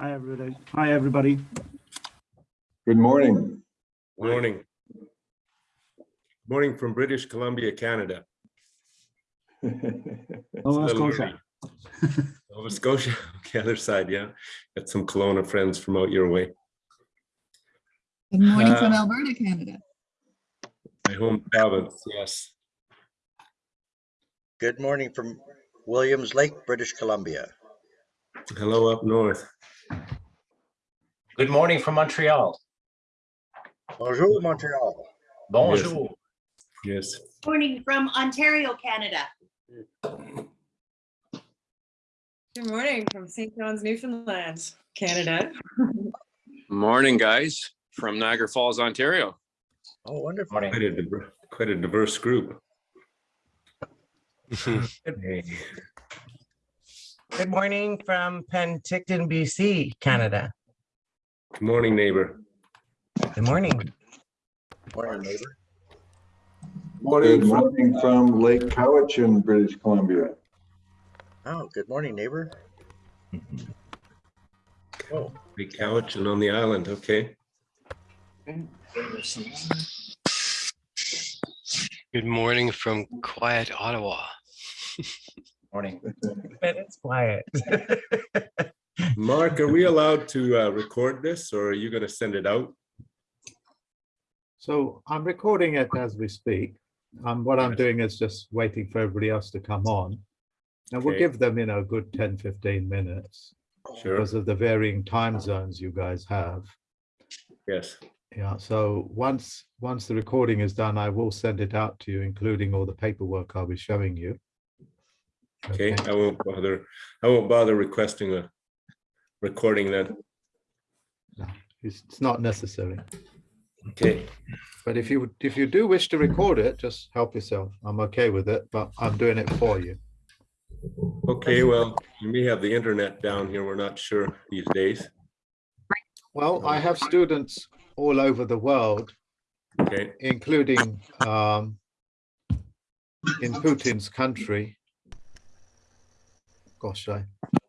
Hi, everybody. Hi, everybody. Good morning. Morning. Morning from British Columbia, Canada. Nova It's a little Scotia. Nova Scotia, the other side, yeah. Got some Kelowna friends from out your way. Good morning from Uh, Alberta, Canada. My home province, yes. Good morning from Williams Lake, British Columbia. Hello up north. Good morning from Montreal. Bonjour, Montreal. Bonjour. Yes. Morning from Ontario, Canada. Good morning from St. John's, Newfoundland, Canada. Morning, guys, from Niagara Falls, Ontario. Oh, wonderful. Morning. Quite a, quite a diverse group. Hey, Good morning from Penticton, BC, Canada. Good morning, neighbor. Good morning. Morning, neighbor. Good morning from Lake Cowichan, British Columbia. Oh, good morning, neighbor. Mm-hmm. Oh, Lake Cowichan on the island, okay. Good morning from quiet Ottawa. Morning. But it's quiet. Mark, are we allowed to uh, record this or are you going to send it out? So I'm recording it as we speak. Um, what I'm doing is just waiting for everybody else to come on. And we'll give them, you know, a good 10, 15 minutes Sure, because of the varying time zones you guys have. yes. Yeah, so once, once the recording is done, I will send it out to you, including all the paperwork I'll be showing you. Okay, I won't bother, I won't bother requesting a recording then. It's, it's not necessary. Okay, But if you, if you do wish to record it, just help yourself. I'm okay with it, but I'm doing it for you. okay, well, we may have the internet down here, we're not sure these days. Well, I have students all over the world, Okay, including um, in Putin's country. Gosh, I,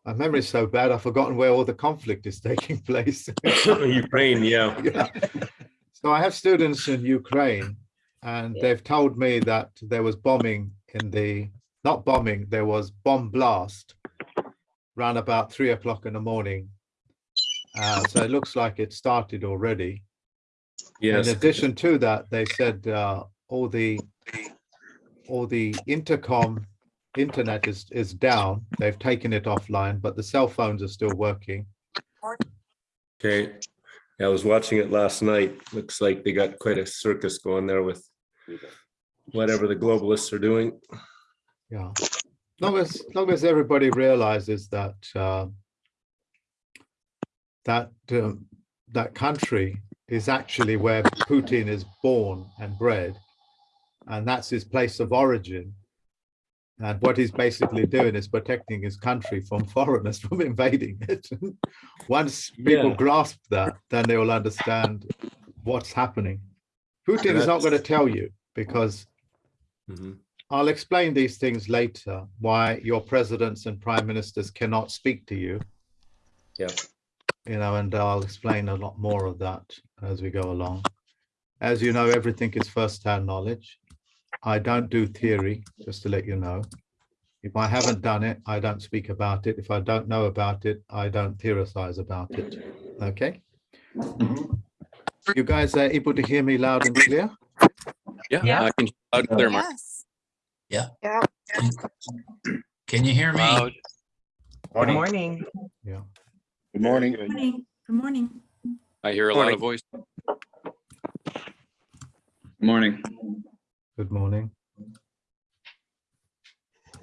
my memory's so bad, I've forgotten where all the conflict is taking place. Ukraine, yeah, Yeah. So I have students in Ukraine and they've told me that there was bombing in the, not bombing, there was bomb blast around about three o'clock in the morning. Uh, so it looks like it started already. Yes. In addition to that, they said uh, all the all the intercom internet is is down. They've taken it offline, but the cell phones are still working. okay. Yeah, I was watching it last night, looks like they got quite a circus going there with whatever the globalists are doing. Yeah, long as long as everybody realizes that uh, that um, that country is actually where Putin is born and bred, and that's his place of origin. And what he's basically doing is protecting his country from foreigners from invading it. Once people Yeah. grasp that, then they will understand what's happening. Putin is not going to tell you because Mhm. I'll explain these things later, why your presidents and prime ministers cannot speak to you. Yeah. You know, and I'll explain a lot more of that as we go along. As you know, everything is first-hand knowledge. I don't do theory, just to let you know. If I haven't done it, I don't speak about it. If I don't know about it, I don't theorize about it. Okay? You guys are able to hear me loud and clear? Yeah, Yeah. I can hear loud and clear, Mark. Yes. Can you hear Loud. Good Morning. morning. Yeah. Good morning. Good Morning. Good morning. I hear a lot of voice. Good morning. Good morning.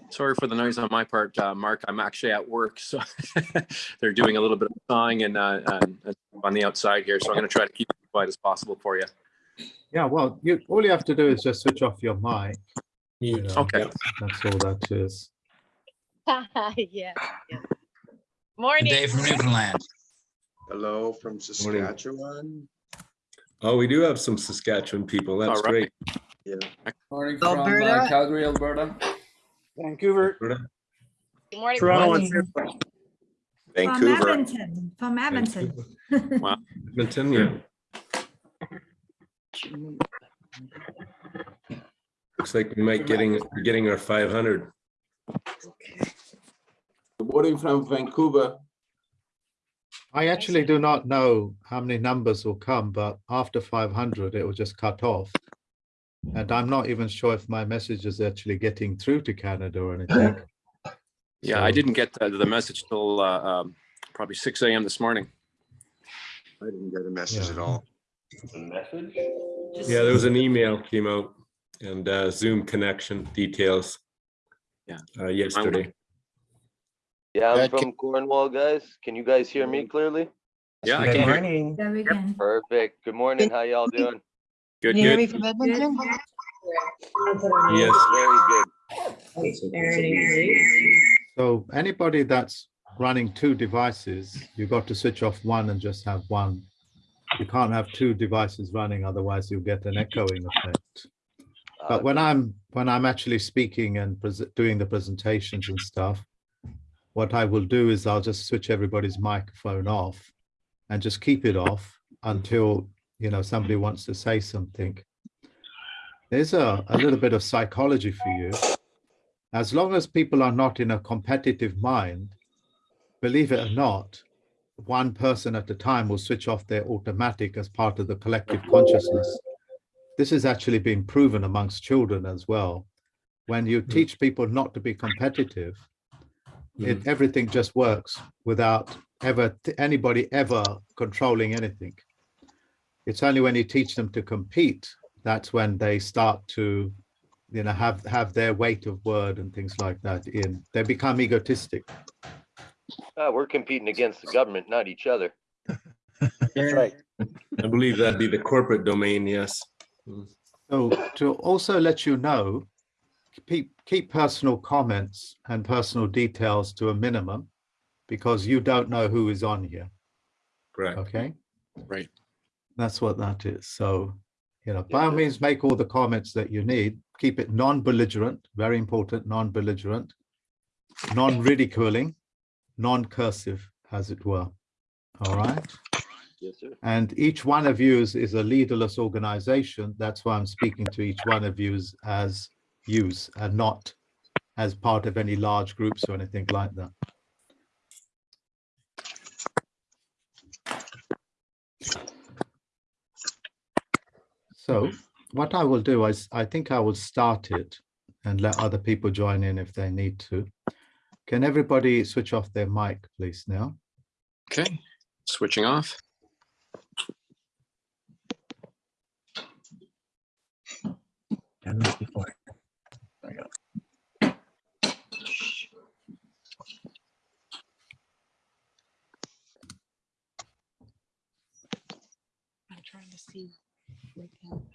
Sorry for the noise on my part, uh, Mark. I'm actually at work, so they're doing a little bit of sawing and uh, and- and on the outside here, so I'm going to try to keep it as quiet as possible for you. Yeah, well, you, all you have to do is just switch off your mic. you know, Okay. That's all that is. Yeah. yeah. Morning. Dave from Newfoundland. Hello from Saskatchewan. Oh, we do have some Saskatchewan people, that's All right. great. Morning from, uh, Calgary, Alberta. Vancouver. Good morning. Toronto Morning. and Vancouver. Edmonton, from Edmonton. Wow. Edmonton, yeah. Looks like we might getting, getting our five hundred. Good morning from Vancouver. I actually do not know how many numbers will come, but after five hundred, it will just cut off. And I'm not even sure if my message is actually getting through to Canada or anything. Yeah, I didn't get the, the message till uh, um, probably six AM this morning. I didn't get a message at Yeah. all. Yeah, there was an email came out and uh, Zoom connection details. Yeah. Uh, yesterday. Yeah, Yeah, I'm from Cornwall, guys. Can you guys hear me clearly? Yeah, I Good can hear. morning. Yeah. Perfect. Good morning. How y'all doing? Good, Can you hear me good. from Edmonton? Yes. Very good. So anybody that's running two devices, you've got to switch off one and just have one. You can't have two devices running, otherwise you'll get an echoing effect. But when I'm, when I'm actually speaking and doing the presentations and stuff, what I will do is I'll just switch everybody's microphone off and just keep it off until, you know, somebody mm-hmm. wants to say something. There's a, a little bit of psychology for you. As long as people are not in a competitive mind, believe it or not, one person at a time will switch off their automatic as part of the collective consciousness. This has actually been proven amongst children as well. When you mm. teach people not to be competitive, it, mm. everything just works without ever anybody ever controlling anything. It's only when you teach them to compete that's when they start to you know have have their weight of word and things like that in they become egotistic Ah, we're competing against the government, not each other. That's right. I believe that'd be the corporate domain, yes. so to also let you know keep keep personal comments and personal details to a minimum because you don't know who is on here Correct. okay Right. That's what that is so you know by all means make all the comments that you need keep it non-belligerent very important non-belligerent non-ridiculing non-cursive as it were all right Yes, sir. And each one of you is, is a leaderless organization. That's why I'm speaking to each one of you as yous and not as part of any large groups or anything like that. So mm-hmm. what I will do is, I think I will start it and let other people join in if they need to. Can everybody switch off their mic, please, now? Okay, switching off. Done this before. right now.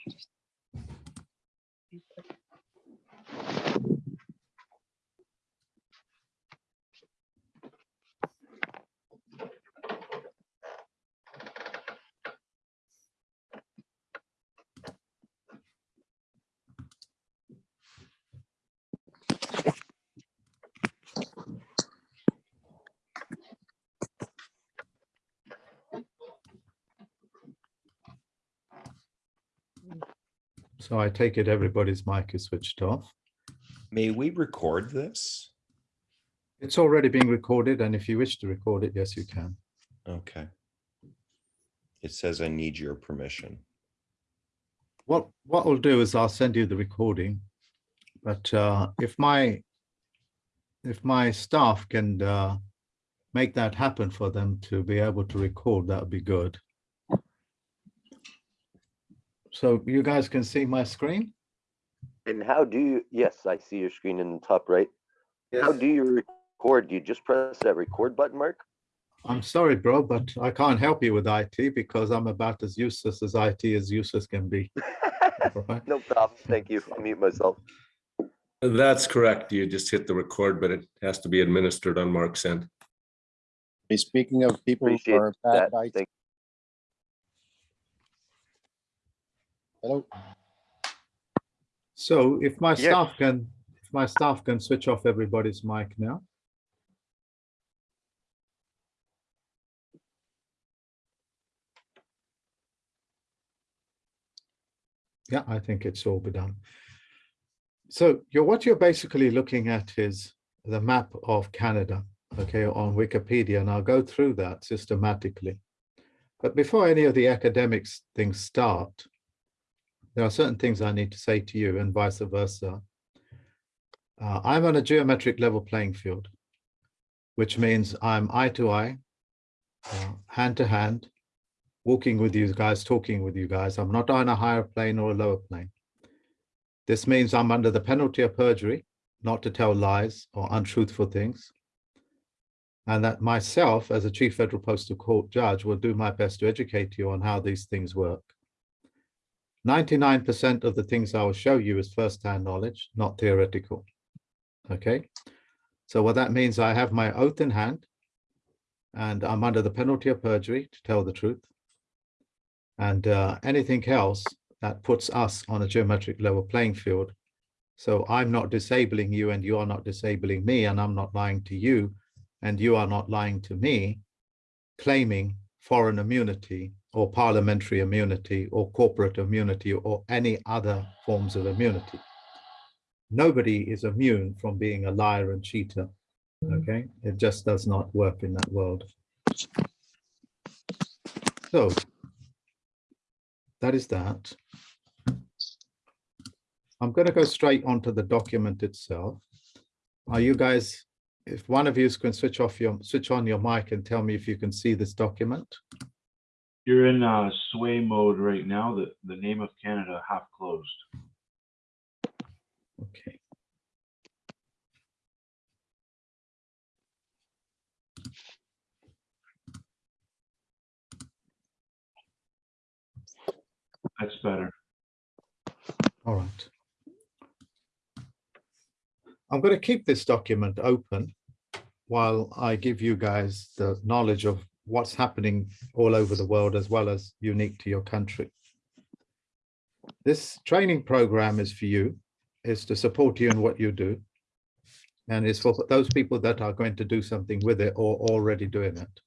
So I take it everybody's mic is switched off. May we record this? It's already being recorded, and if you wish to record it, yes, you can. Okay. It says I need your permission. What what I'll do is I'll send you the recording, but uh, if my if my staff can uh, make that happen for them to be able to record, that would be good. So you guys can see my screen? And how do you, yes, I see your screen in the top right. How do you record? Do you just press that record button, Mark? I'm sorry, bro, but I can't help you with IT because I'm about as useless as IT as useless can be. All right? No problem. Thank you. I'll mute myself. That's correct. You just hit the record, but it has to be administered on Mark's end. Speaking of people who Appreciate are that. bad, IT Hello. So if my staff can if my staff can switch off everybody's mic now. Yeah, I think it's all be done. So you're, what you're basically looking at is the map of Canada, okay, on Wikipedia, and I'll go through that systematically. But before any of the academics things start, there are certain things I need to say to you and vice versa. Uh, I'm on a geometric level playing field, which means I'm eye to eye, uh, hand to hand, walking with you guys, talking with you guys. I'm not on a higher plane or a lower plane. This means I'm under the penalty of perjury, not to tell lies or untruthful things. And that myself, as a chief federal postal court judge, will do my best to educate you on how these things work. 99% of the things I will show you is first-hand knowledge, not theoretical. Okay, so what that means, I have my oath in hand and I'm under the penalty of perjury to tell the truth. And uh, anything else that puts us on a geometric level playing field. So I'm not disabling you and you are not disabling me and I'm not lying to you and you are not lying to me, claiming foreign immunity or parliamentary immunity or corporate immunity or any other forms of immunity. Nobody is immune from being a liar and cheater. Hmm. Okay, it just does not work in that world. So that is that. I'm going to go straight onto the document itself. Are you guys, if one of you can switch off your, switch on your mic and tell me if you can see this document? You're in uh, sway mode right now. The, the name of Canada half closed. Okay. That's better. All right. I'm going to keep this document open while I give you guys the knowledge of what's happening all over the world as well as unique to your country. This training program is for you, is to support you in what you do. And it's for those people that are going to do something with it or already doing it.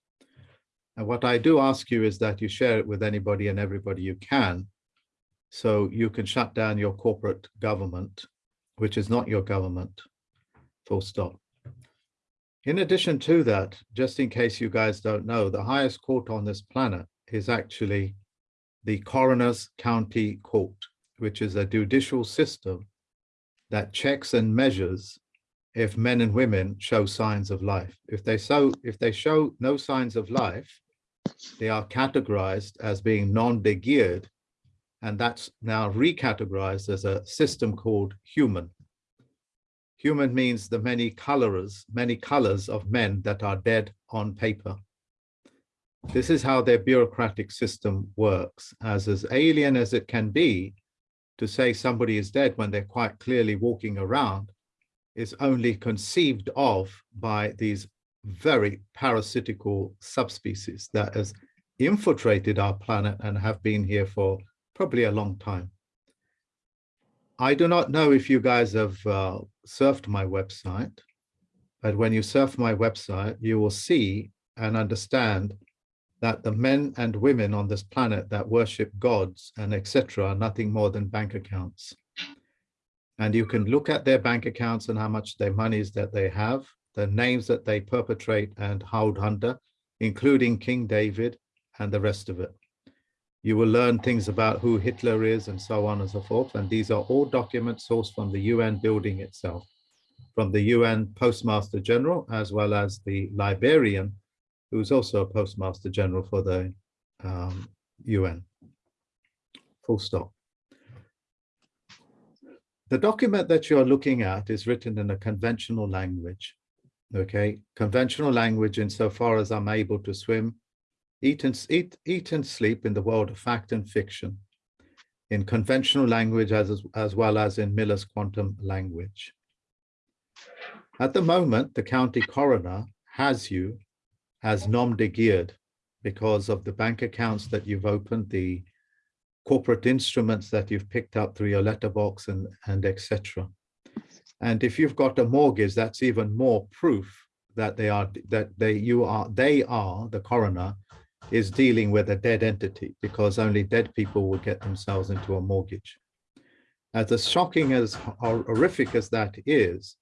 And what I do ask you is that you share it with anybody and everybody you can so you can shut down your corporate government, which is not your government, full stop. In addition to that, just in case you guys don't know, the highest court on this planet is actually the Coroner's County Court, which is a judicial system that checks and measures if men and women show signs of life. If they so if they show no signs of life, they are categorized as being non-de-geared and that's now recategorized as a system called human. Human means the many colors, many colors of men that are dead on paper. This is how their bureaucratic system works, as as alien as it can be to say somebody is dead when they're quite clearly walking around is only conceived of by these very parasitical subspecies that has infiltrated our planet and have been here for probably a long time. I do not know if you guys have uh, surfed my website, but when you surf my website, you will see and understand that the men and women on this planet that worship gods and etc. are nothing more than bank accounts. And you can look at their bank accounts and how much their monies that they have, the names that they perpetrate and hold under, including King David and the rest of it. You will learn things about who Hitler is and so on and so forth. And these are all documents sourced from the UN building itself, from the UN Postmaster General, as well as the Liberian, who's also a Postmaster General for the um, UN. Full stop. The document that you're looking at is written in a conventional language. Okay, conventional language insofar as I'm able to swim eat and, eat, eat and sleep in the world of fact and fiction, in conventional language as, as well as in Miller's quantum language. At the moment, the county coroner has you as nom de geared because of the bank accounts that you've opened, the corporate instruments that you've picked up through your letterbox and, and etc. And if you've got a mortgage, that's even more proof that they are that they you are they are the coroner is dealing with a dead entity because only dead people will get themselves into a mortgage. As shocking as hor- horrific as that is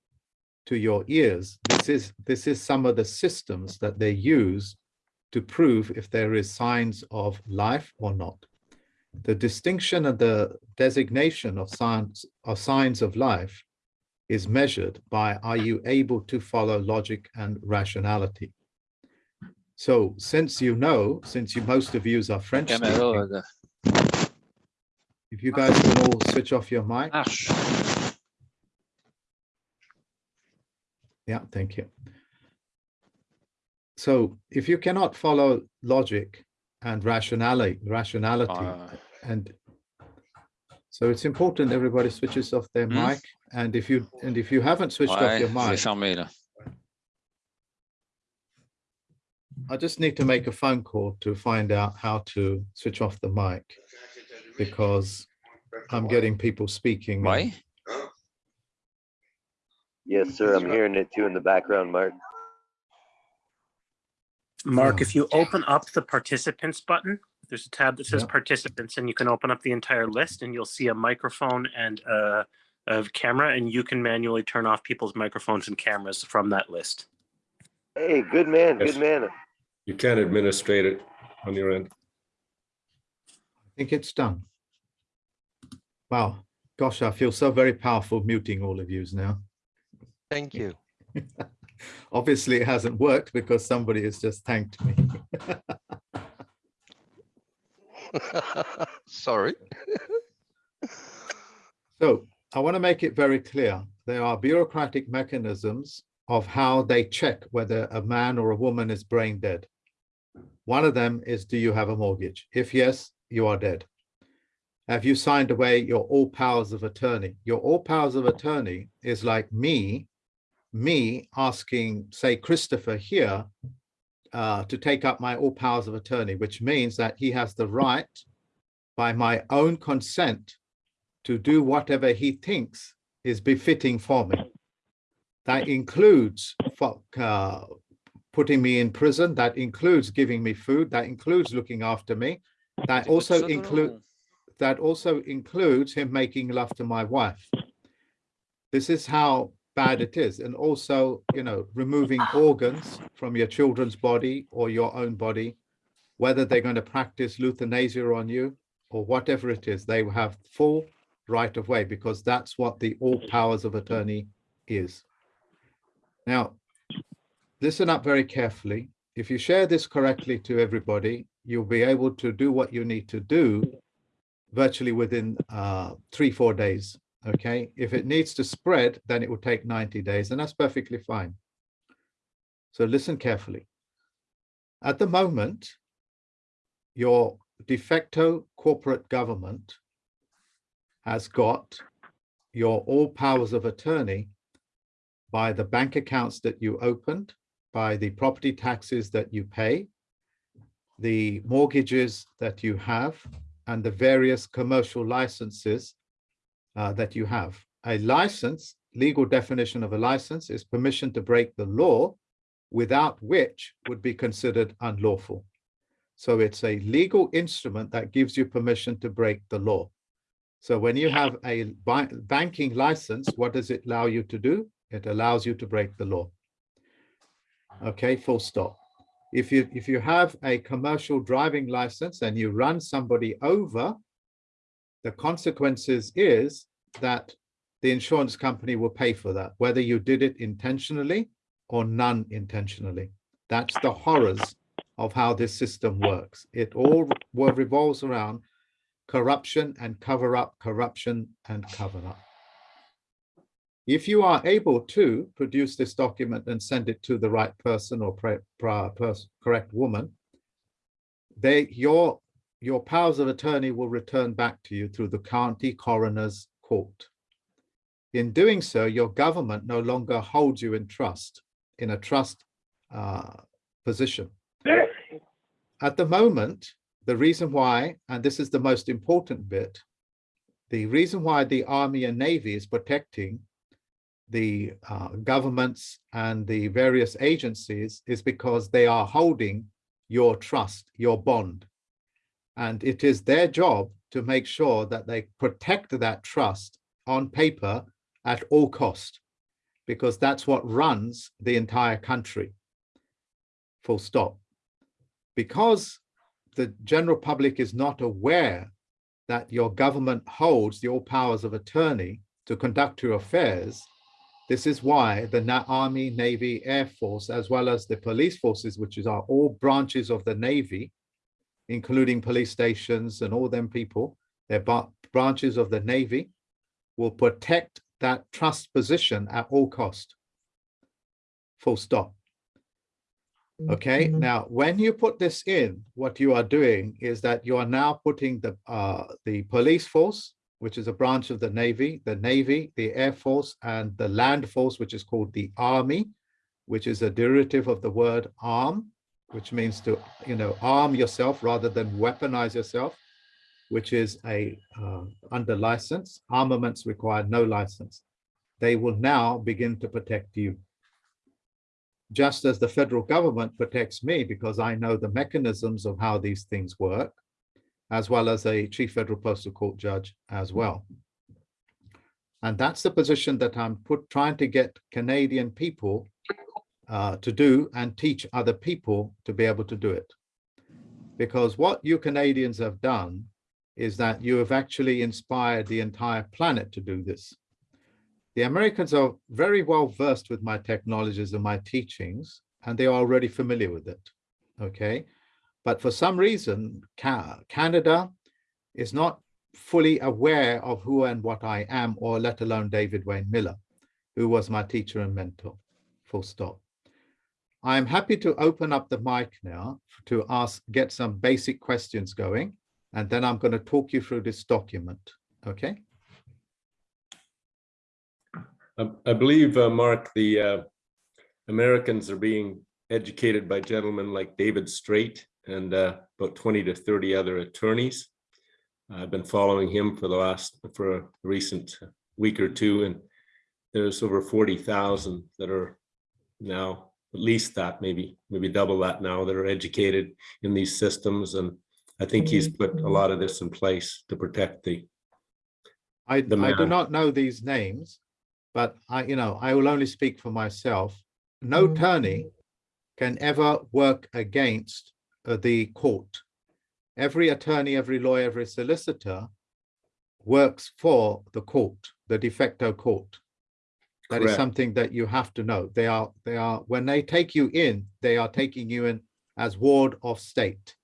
to your ears, this is this is some of the systems that they use to prove if there is signs of life or not. The distinction and the designation of signs of signs of life is measured by are you able to follow logic and rationality. So since you know, since you most of yous are French speaking, if you guys can all switch off your mic. Yeah, thank you. So if you cannot follow logic and rationality, rationality, and so it's important everybody switches off their Hmm? mic. And if you and if you haven't switched off Ouais, your je mic, fermé I just need to make a phone call to find out how to switch off the mic because I'm getting people speaking. and- Ouais. Yes, sir. I'm hearing it too in the background, Mark. Mark, oh. if you open up the participants button, there's a tab that says Yeah. participants and you can open up the entire list and you'll see a microphone and uh, a, a camera and you can manually turn off people's microphones and cameras from that list. Hey, good man, Yes. good man. You can administrate it on your end. I think it's done. Wow, gosh, I feel so very powerful muting all of yous now. Thank you. Obviously, it hasn't worked because somebody has just thanked me. Sorry. So I want to make it very clear. There are bureaucratic mechanisms of how they check whether a man or a woman is brain dead. One of them is, do you have a mortgage? If yes, you are dead. Have you signed away your all powers of attorney? Your all powers of attorney is like me, me asking, say, Christopher here, uh, to take up my all powers of attorney, which means that he has the right by my own consent to do whatever he thinks is befitting for me. That includes for, uh, putting me in prison, that includes giving me food, that includes looking after me. That also include that also includes him making love to my wife. This is how bad it is. And also, you know, removing organs from your children's body or your own body, whether they're going to practice euthanasia on you or whatever it is, they have full right of way because that's what the all powers of attorney is. Now, listen up very carefully. If you share this correctly to everybody, you'll be able to do what you need to do virtually within uh, three, four days. Okay. If it needs to spread, then it will take 90 days, and that's perfectly fine. So listen carefully. At the moment, your de facto corporate government has got your all powers of attorney by the bank accounts that you opened, by the property taxes that you pay, the mortgages that you have, and the various commercial licenses uh, that you have. A license, legal definition of a license is permission to break the law without which would be considered unlawful. So it's a legal instrument that gives you permission to break the law. So when you have a banking license, what does it allow you to do? It allows you to break the law. Okay, full stop. If you if you have a commercial driving license and you run somebody over, the consequences is that the insurance company will pay for that, whether you did it intentionally or non-intentionally. That's the horrors of how this system works. It all revolves around corruption and cover up, corruption and cover up. If you are able to produce this document and send it to the right person or pers- correct woman, they your your powers of attorney will return back to you through the county coroner's court. In doing so, your government no longer holds you in trust, in a trust uh, position. At the moment, the reason why, and this is the most important bit, the reason why the Army and Navy is protecting the uh, governments and the various agencies is because they are holding your trust, your bond. And it is their job to make sure that they protect that trust on paper at all cost, because that's what runs the entire country. Full stop. Because the general public is not aware that your government holds the all powers of attorney to conduct your affairs, this is why the Army, Navy, Air Force, as well as the police forces, which is are all branches of the Navy, including police stations and all them people, they're branches of the Navy, will protect that trust position at all cost. Full stop. Okay, now when you put this in, what you are doing is that you are now putting the uh, the police force, which is a branch of the Navy, the Navy, the Air Force, and the Land Force, which is called the Army, which is a derivative of the word arm, which means to you know arm yourself rather than weaponize yourself, which is a uh, under license. Armaments require no license. They will now begin to protect you just as the federal government protects me because I know the mechanisms of how these things work, as well as a chief federal postal court judge as well. And that's the position that I'm put trying to get Canadian people uh, to do and teach other people to be able to do it. Because what you Canadians have done is that you have actually inspired the entire planet to do this. The Americans are very well versed with my technologies and my teachings, and they are already familiar with it. Okay. But for some reason, Canada is not fully aware of who and what I am, or let alone David Wynn Miller, who was my teacher and mentor. Full stop. I'm happy to open up the mic now to ask, get some basic questions going, and then I'm going to talk you through this document. Okay. I, believe, uh, Mark, the uh, Americans are being educated by gentlemen like David Straight and uh, about 20 to 30 other attorneys. I've been following him for the last, for a recent week or two, and there's over 40,000 that are now, at least that, maybe, maybe double that now, that are educated in these systems. And I think he's mm-hmm. put a mm-hmm. lot of this in place to protect the, I, The I do not know these names, but I, you know, I will only speak for myself. No mm-hmm. attorney can ever work against uh, the court. Every attorney, every lawyer, every solicitor works for the court, the de facto court. That is Correct. something that you have to know. They are, they are, when they take you in, they are taking you in as ward of state.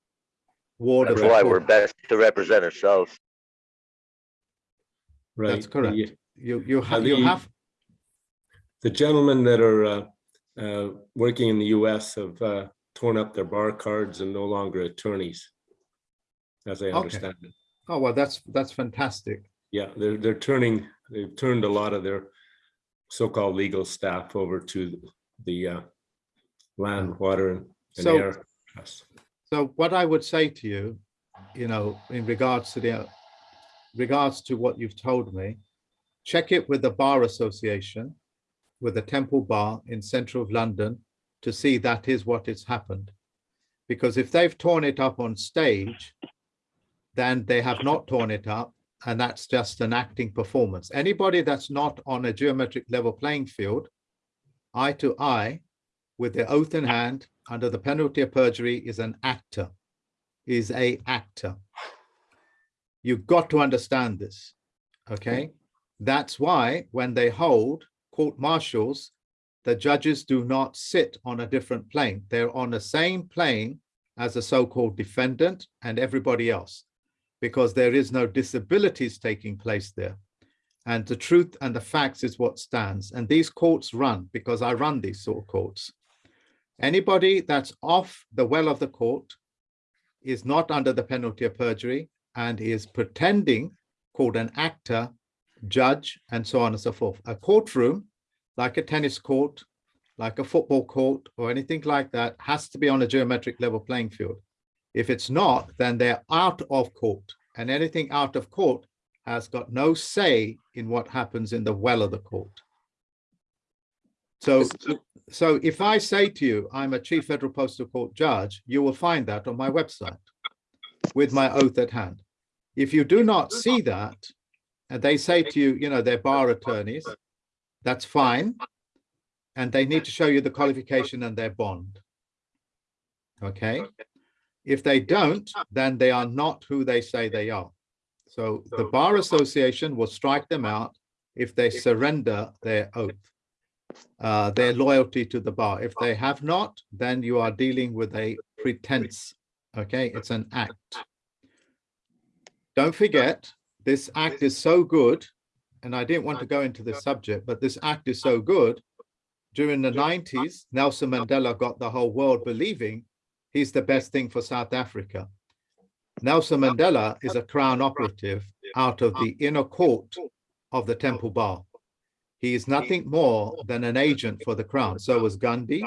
Ward That's the why we're best to represent ourselves. right? That's correct. the- You, you uh, have, you the- have, The gentlemen that are uh, uh, working in the US have uh, torn up their bar cards and no longer attorneys. As I Okay. understand it. oh, well, that's, that's fantastic. Yeah, they're, they're turning, they've turned a lot of their so-called legal staff over to the uh, land, water and and So- air. trust. So what I would say to you, you know, in regards to the, regards to what you've told me, check it with the Bar Association, with the Temple Bar in central of London to see that is what has happened. Because if they've torn it up on stage, then they have not torn it up and that's just an acting performance. Anybody that's not on a geometric level playing field, eye to eye, with their oath in hand, under the penalty of perjury, is an actor, is a actor. You've got to understand this, okay? That's why when they hold court martials, the judges do not sit on a different plane. They're on the same plane as the so-called defendant and everybody else, because there is no disabilities taking place there. And the truth and the facts is what stands. And these courts run, because I run these sort of courts. Anybody that's off the well of the court is not under the penalty of perjury and is pretending, called an actor, judge, and so on and so forth. A courtroom, like a tennis court, like a football court, or anything like that, has to be on a geometric level playing field. If it's not, then they're out of court, and anything out of court has got no say in what happens in the well of the court. So, so if I say to you, I'm a chief federal postal court judge, you will find that on my website with my oath at hand. If you do not see that, and they say to you, you know, they're bar attorneys, that's fine. And they need to show you the qualification and their bond. Okay? If they don't, then they are not who they say they are. So the Bar Association will strike them out if they surrender their oath, uh, their loyalty to the bar. If they have not, then you are dealing with a pretense. Okay, it's an act. Don't forget, this act is so good, and I didn't want to go into this subject, but this act is so good. During the 90s, Nelson Mandela got the whole world believing he's the best thing for South Africa. Nelson Mandela is a crown operative out of the inner court of the Temple Bar. He is nothing more than an agent for the crown. So was Gandhi,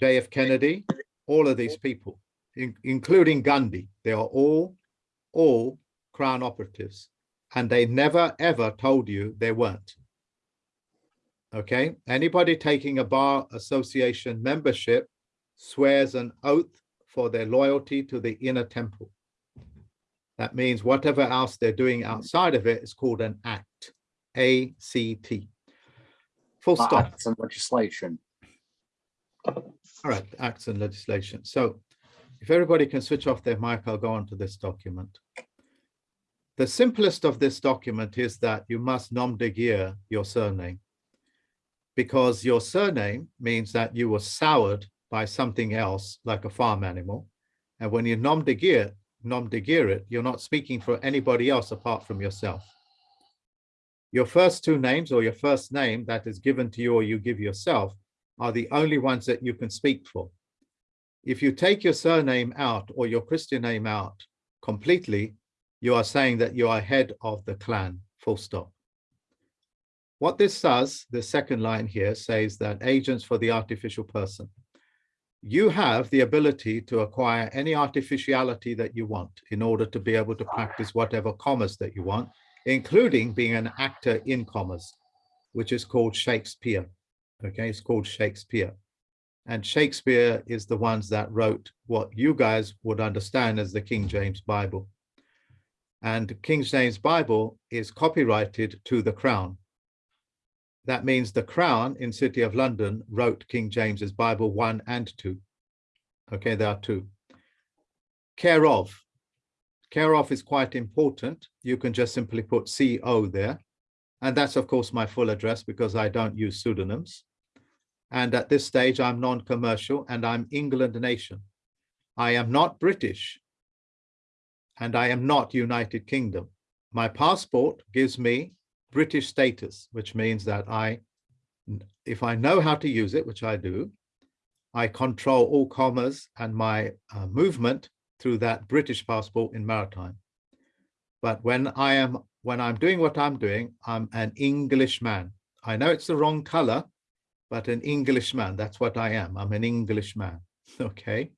JF Kennedy, all of these people, in- including Gandhi. They are all, all crown operatives. And they never, ever told you they weren't. Okay, anybody taking a bar association membership swears an oath for their loyalty to the inner temple. That means whatever else they're doing outside of it is called an act, A-C-T. Full stop. Acts and legislation. All right, acts and legislation. So if everybody can switch off their mic, I'll go on to this document. The simplest of this document is that you must nom de guerre your surname because your surname means that you were soured by something else like a farm animal. And when you nom de guerre, nom de guerre it, you're not speaking for anybody else apart from yourself. Your first two names or your first name that is given to you or you give yourself are the only ones that you can speak for. If you take your surname out or your Christian name out completely, you are saying that you are head of the clan, full stop. What this does, the second line here says that agents for the artificial person. You have the ability to acquire any artificiality that you want in order to be able to practice whatever commerce that you want, including being an actor in commerce, which is called Shakespeare. Okay, it's called Shakespeare. And Shakespeare is the ones that wrote what you guys would understand as the King James Bible. And King James Bible is copyrighted to the Crown. That means the Crown in City of London wrote King James's Bible one and two. Okay, there are two. Care of. Care of is quite important. You can just simply put CO there. And that's of course my full address because I don't use pseudonyms. And at this stage, I'm non-commercial and I'm England nation. I am not British and I am not United Kingdom. My passport gives me British status, which means that I, if I know how to use it, which I do, I control all commerce and my uh, movement through that British passport in maritime. But when I am, when I'm doing what I'm doing, I'm an Englishman. I know it's the wrong color, but an Englishman, that's what I am. I'm an Englishman, okay?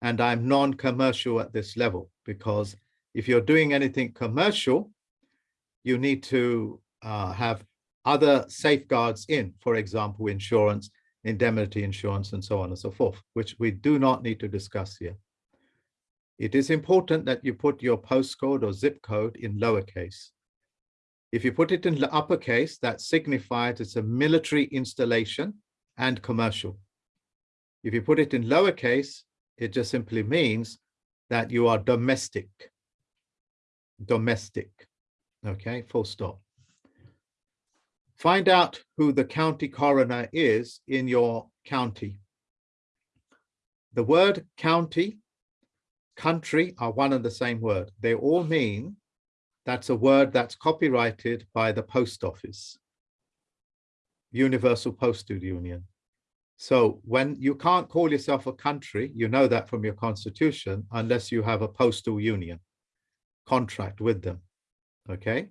And I'm non-commercial at this level because if you're doing anything commercial, you need to uh, have other safeguards in, for example, insurance, indemnity insurance, and so on and so forth, which we do not need to discuss here. It is important that you put your postcode or zip code in lowercase. If you put it in uppercase, that signifies it's a military installation and commercial. If you put it in lowercase, it just simply means that you are domestic. Domestic. Okay, full stop. Find out who the county coroner is in your county. The word county, country are one and the same word. They all mean that's a word that's copyrighted by the post office. Universal Postal Union. So when you can't call yourself a country, you know that from your constitution, unless you have a postal union contract with them. Okay.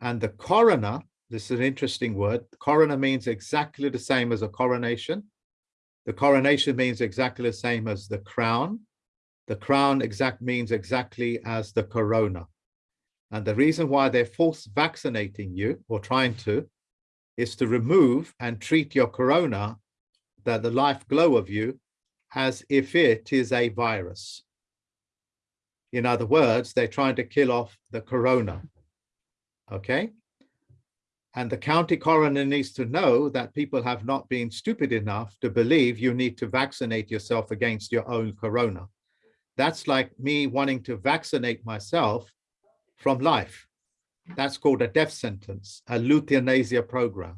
And the coroner, this is an interesting word. Coroner means exactly the same as a coronation. The coronation means exactly the same as the crown. The crown exact means exactly as the corona. And the reason why they're false vaccinating you or trying to is to remove and treat your corona, that the life glow of you, as if it is a virus. In other words, they're trying to kill off the corona. okay? And the county coroner needs to know that people have not been stupid enough to believe you need to vaccinate yourself against your own corona. That's like me wanting to vaccinate myself from life. That's called a death sentence, a euthanasia program.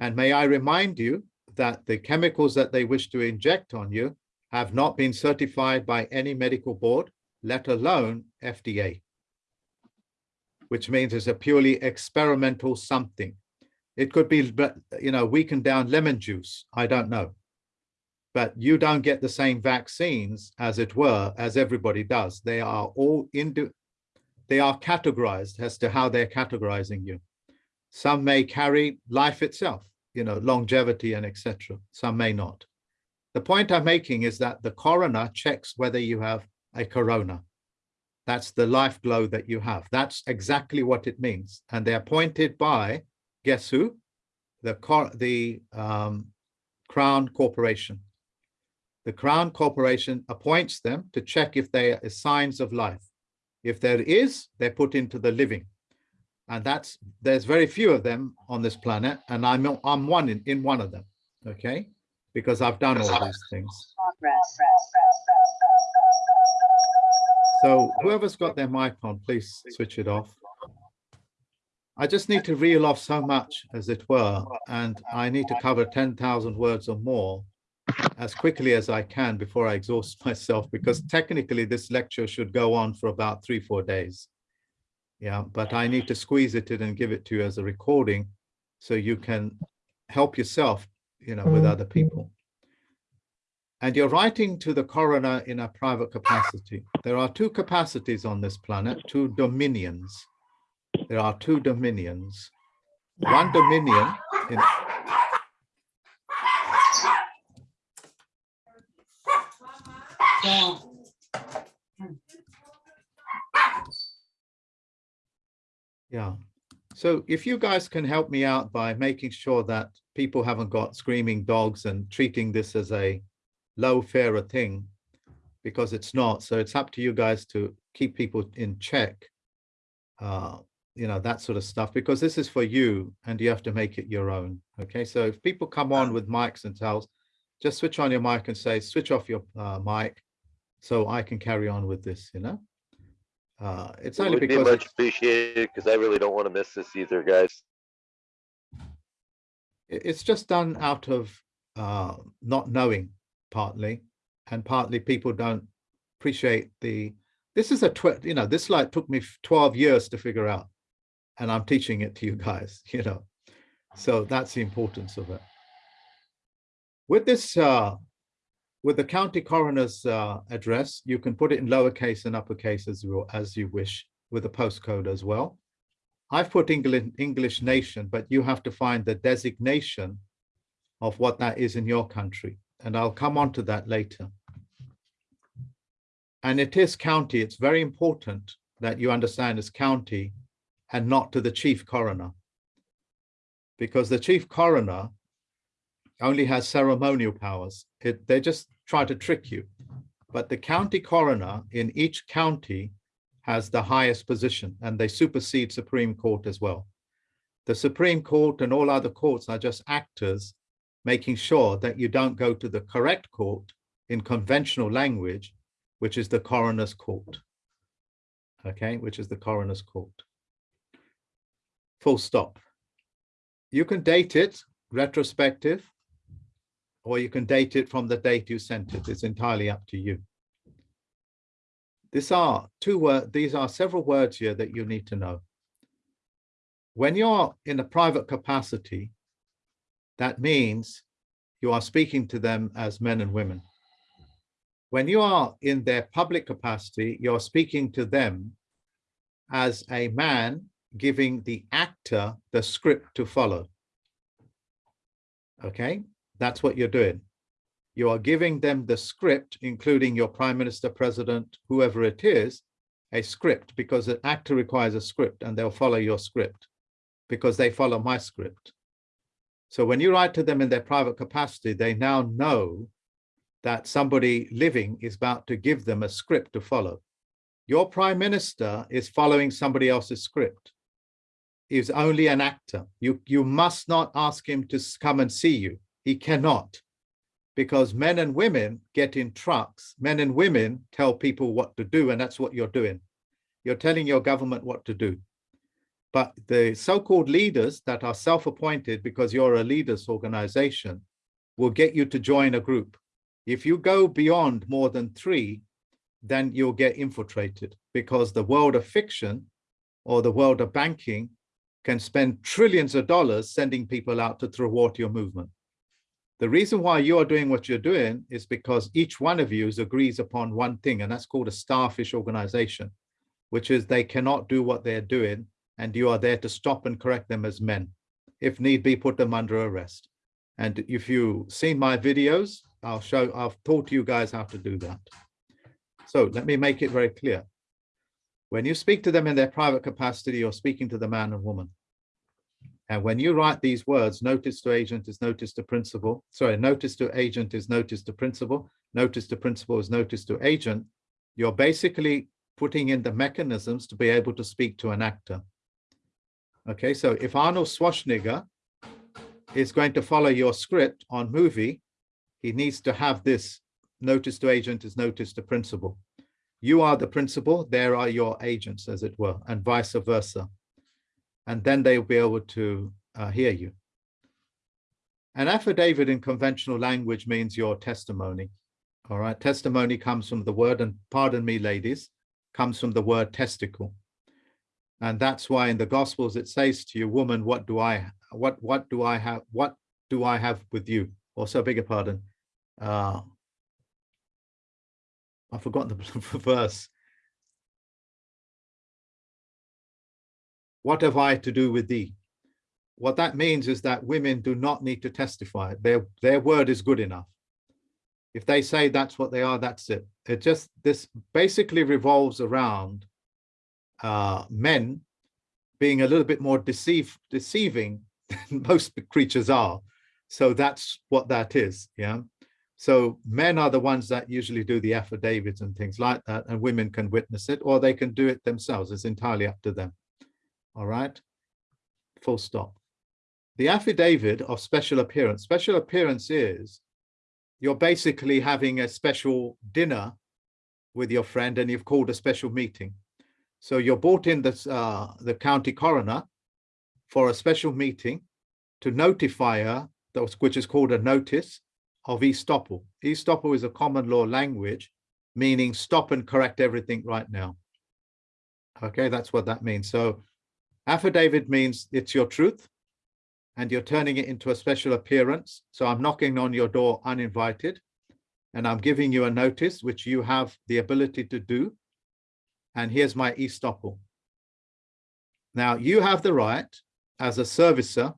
And may I remind you that the chemicals that they wish to inject on you have not been certified by any medical board, let alone FDA, which means it's a purely experimental something. It could be, you know, weakened down lemon juice. I don't know. But you don't get the same vaccines, as it were, as everybody does. They are all into, they are categorized as to how they're categorizing you. Some may carry life itself, you know, longevity and etc. Some may not. The point I'm making is that the coroner checks whether you have a corona. That's the life glow that you have. That's exactly what it means. And they're appointed by, guess who? The, the um, Crown Corporation. The Crown Corporation appoints them to check if there are signs of life. If there is, they're put into the living. And that's, there's very few of them on this planet. And I'm, I'm one in, in one of them, okay? Because I've done all these things. So whoever's got their mic on, please switch it off. I just need to reel off so much, as it were, and I need to cover 10,000 words or more as quickly as I can before I exhaust myself, because technically this lecture should go on for about three, four days. Yeah, but I need to squeeze it in and give it to you as a recording so you can help yourself, you know, with other mm-hmm. people. And you're writing to the coroner in a private capacity. There are two capacities on this planet, two dominions. There are two dominions. One dominion in Yeah. So if you guys can help me out by making sure that people haven't got screaming dogs and treating this as a low fairer thing, because it's not. So it's up to you guys to keep people in check. Uh, you know, that sort of stuff, because this is for you and you have to make it your own. Okay, so if people come on with mics and tells, just switch on your mic and say, switch off your uh, mic so I can carry on with this, you know? Uh, it's It only would be much appreciated because I really don't want to miss this either, guys. it's just done out of uh, not knowing partly, and partly people don't appreciate the, this is a, tw you know, this like took me 12 years to figure out, and I'm teaching it to you guys, you know, so that's the importance of it. With this, uh, with the county coroner's uh, address, you can put it in lowercase and uppercase as you, as you wish with a postcode as well. I've put English, English nation, but you have to find the designation of what that is in your country. And I'll come on to that later. And it is county. It's very important that you understand it's county and not to the chief coroner. Because the chief coroner only has ceremonial powers. It, they just try to trick you. But the county coroner in each county has the highest position and they supersede Supreme Court as well. The Supreme Court and all other courts are just actors making sure that you don't go to the correct court in conventional language, which is the coroner's court. Okay, which is the coroner's court. Full stop. You can date it retrospective, or you can date it from the date you sent it. It's entirely up to you. These are two these are several words here that you need to know. When you're in a private capacity, that means you are speaking to them as men and women. When you are in their public capacity, you're speaking to them as a man giving the actor the script to follow. Okay, that's what you're doing. You are giving them the script, including your prime minister, president, whoever it is, a script because an actor requires a script and they'll follow your script because they follow my script. So when you write to them in their private capacity, they now know that somebody living is about to give them a script to follow. Your prime minister is following somebody else's script. He's only an actor. You, you must not ask him to come and see you. He cannot. Because men and women get in trucks, men and women tell people what to do, and that's what you're doing. You're telling your government what to do. But the so-called leaders that are self-appointed because you're a leaders organization will get you to join a group. If you go beyond more than three, then you'll get infiltrated because the world of fiction or the world of banking can spend trillions of dollars sending people out to thwart your movement. The reason why you are doing what you're doing is because each one of you agrees upon one thing, and that's called a starfish organization, which is they cannot do what they're doing, and you are there to stop and correct them as men. If need be, put them under arrest. And if you've seen my videos, I'll show, I've taught you guys how to do that. So let me make it very clear. When you speak to them in their private capacity, you're speaking to the man and woman. And when you write these words, notice to agent is notice to principal, sorry, notice to agent is notice to principal, notice to principal is notice to agent, you're basically putting in the mechanisms to be able to speak to an actor. Okay, so if Arnold Schwarzenegger is going to follow your script on movie, he needs to have this notice to agent is notice to principal. You are the principal, there are your agents, as it were, and vice versa. And then they'll be able to uh, hear you. An affidavit in conventional language means your testimony. All right, testimony comes from the word, and pardon me, ladies, comes from the word testicle. And that's why in the Gospels it says to you, woman, what do I, what, what do I have, what do I have with you? Also, beg your pardon. Uh, I've forgotten the verse. What have I to do with thee? What that means is that women do not need to testify. Their, their word is good enough. If they say that's what they are, that's it. It just, this basically revolves around uh, men being a little bit more deceive, deceiving than most creatures are. So that's what that is, yeah. So men are the ones that usually do the affidavits and things like that, and women can witness it, or they can do it themselves. It's entirely up to them. All right, full stop. The affidavit of special appearance. Special appearance is you're basically having a special dinner with your friend and you've called a special meeting. So you're brought in this, uh, the county coroner for a special meeting to notify her, which is called a notice of estoppel. Estoppel is a common law language, meaning stop and correct everything right now. Okay, that's what that means. So affidavit means it's your truth and you're turning it into a special appearance. So I'm knocking on your door uninvited and I'm giving you a notice, which you have the ability to do. And here's my estoppel. Now you have the right as a servicer,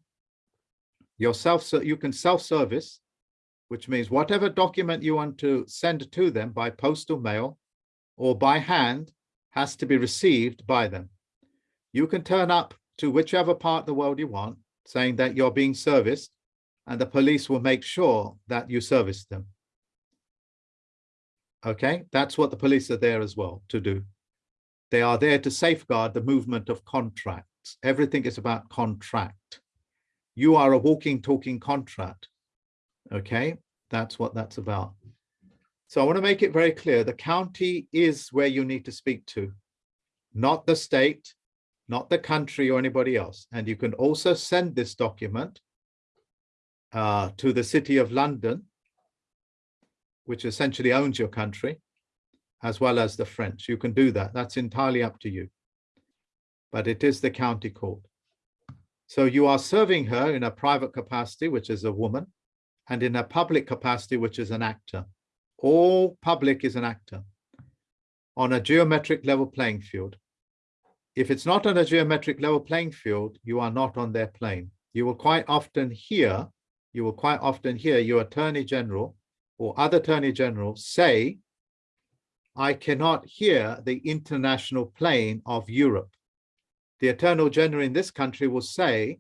yourself, so you can self-service, which means whatever document you want to send to them by postal mail or by hand has to be received by them. You can turn up to whichever part of the world you want, saying that you're being serviced, and the police will make sure that you service them. Okay, that's what the police are there as well to do. They are there to safeguard the movement of contracts. Everything is about contract. You are a walking, talking contract. Okay, that's what that's about. So I want to make it very clear. The county is where you need to speak to, not the state, not the country or anybody else. And you can also send this document uh, to the City of London, which essentially owns your country, as well as the French. You can do that. That's entirely up to you. But it is the county court. So you are serving her in a private capacity, which is a woman, and in a public capacity, which is an actor. All public is an actor on a geometric level playing field. If it's not on a geometric level playing field, you are not on their plane. You will quite often hear, you will quite often hear your attorney general or other attorney general say, I cannot hear the international plane of Europe. The attorney general in this country will say,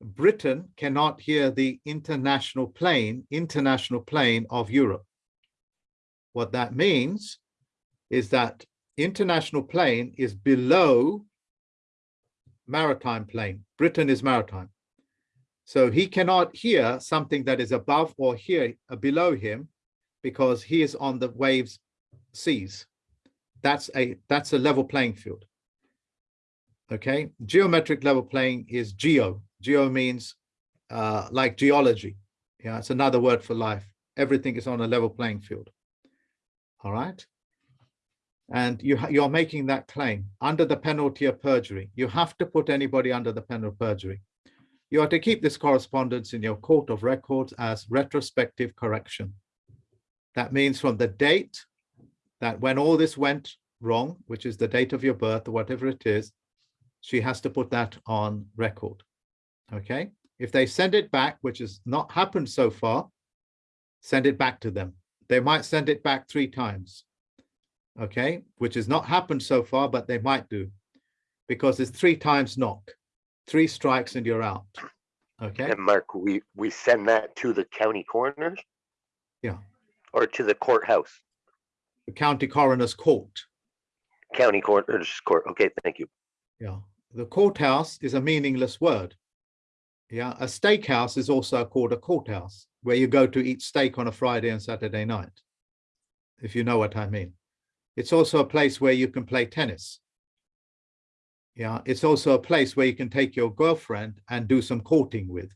Britain cannot hear the international plane, international plane of Europe. What that means is that international plane is below maritime plane. Britain is maritime. So he cannot hear something that is above or here uh, below him because he is on the waves seas. That's a that's a level playing field. Okay, geometric level playing is geo. Geo means uh, like geology. Yeah, it's another word for life. Everything is on a level playing field. All right. And you you're making that claim under the penalty of perjury. You have to put anybody under the penalty of perjury. You are to keep this correspondence in your court of records as retrospective correction. That means from the date that when all this went wrong, which is the date of your birth or whatever it is, she has to put that on record. Okay, if they send it back, which has not happened so far, send it back to them. They might send it back three times. Okay, which has not happened so far, but they might do because it's three times knock, three strikes and you're out. Okay, And Mark, we, we send that to the county coroners yeah, or to the courthouse, the county coroner's court. county coroners court. Okay, thank you. Yeah, the courthouse is a meaningless word. Yeah, a steakhouse is also called a courthouse, where you go to eat steak on a Friday and Saturday night, if you know what I mean. It's also a place where you can play tennis. Yeah, it's also a place where you can take your girlfriend and do some courting with.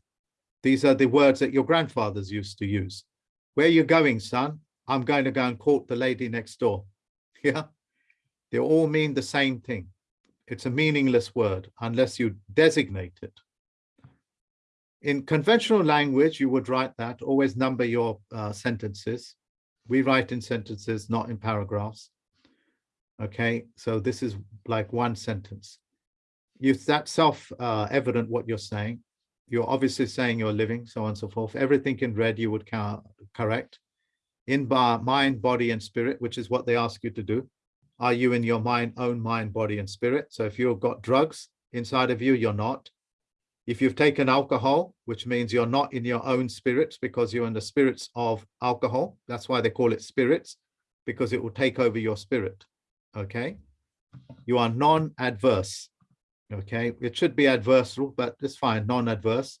These are the words that your grandfathers used to use. Where are you going, son? I'm going to go and court the lady next door. Yeah, they all mean the same thing. It's a meaningless word unless you designate it. In conventional language, you would write that, always number your uh, sentences. We write in sentences, not in paragraphs. Okay, so this is like one sentence. You that's self-evident uh, what you're saying. You're obviously saying you're living, so on and so forth. Everything in red you would count, correct. In bar, mind, body, and spirit, which is what they ask you to do. Are you in your mind, own mind, body, and spirit? So if you've got drugs inside of you, you're not. If you've taken alcohol, which means you're not in your own spirits because you're in the spirits of alcohol. That's why they call it spirits, because it will take over your spirit. Okay. You are non-adverse. Okay. It should be adversarial, but it's fine. Non-adverse,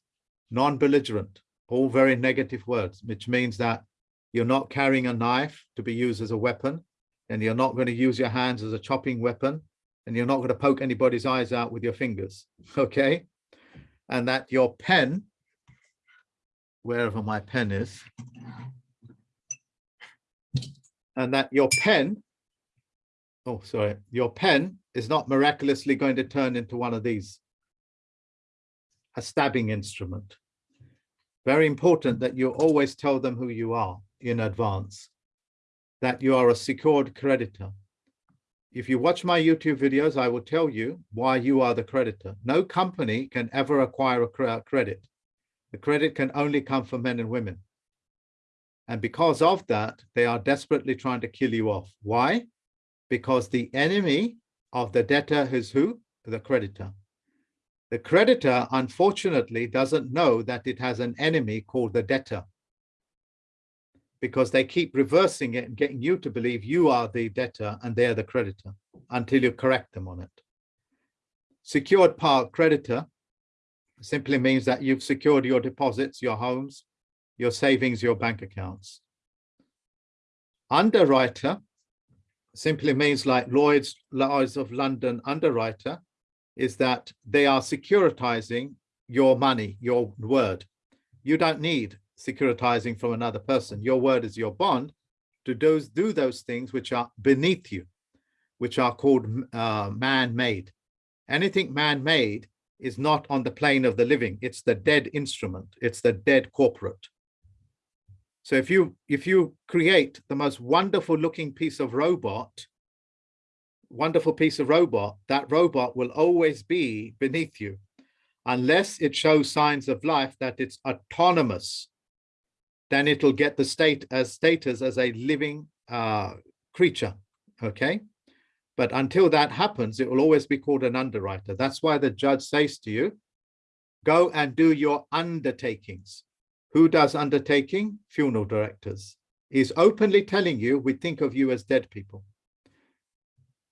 non-belligerent, all very negative words, which means that you're not carrying a knife to be used as a weapon, and you're not going to use your hands as a chopping weapon, and you're not going to poke anybody's eyes out with your fingers. Okay and that your pen, wherever my pen is, and that your pen, oh, sorry, your pen is not miraculously going to turn into one of these, a stabbing instrument. Very important that you always tell them who you are in advance, that you are a secured creditor. If you watch my YouTube videos, I will tell you why you are the creditor. No company can ever acquire a credit. The credit can only come from men and women. And because of that, they are desperately trying to kill you off. Why? Because the enemy of the debtor is who? The creditor. The creditor, unfortunately, doesn't know that it has an enemy called the debtor because they keep reversing it and getting you to believe you are the debtor and they're the creditor until you correct them on it. Secured part creditor simply means that you've secured your deposits, your homes, your savings, your bank accounts. Underwriter simply means like Lloyd's, Lloyd's of London underwriter is that they are securitizing your money, your word. You don't need securitizing from another person. Your word is your bond to those, do those things which are beneath you, which are called uh, man-made. Anything man-made is not on the plane of the living. It's the dead instrument. It's the dead corporate. So if you if you create the most wonderful looking piece of robot, wonderful piece of robot, that robot will always be beneath you unless it shows signs of life that it's autonomous then it'll get the state as status as a living uh, creature, okay? But until that happens, it will always be called an underwriter. That's why the judge says to you, go and do your undertakings. Who does undertaking? Funeral directors. He's openly telling you, we think of you as dead people.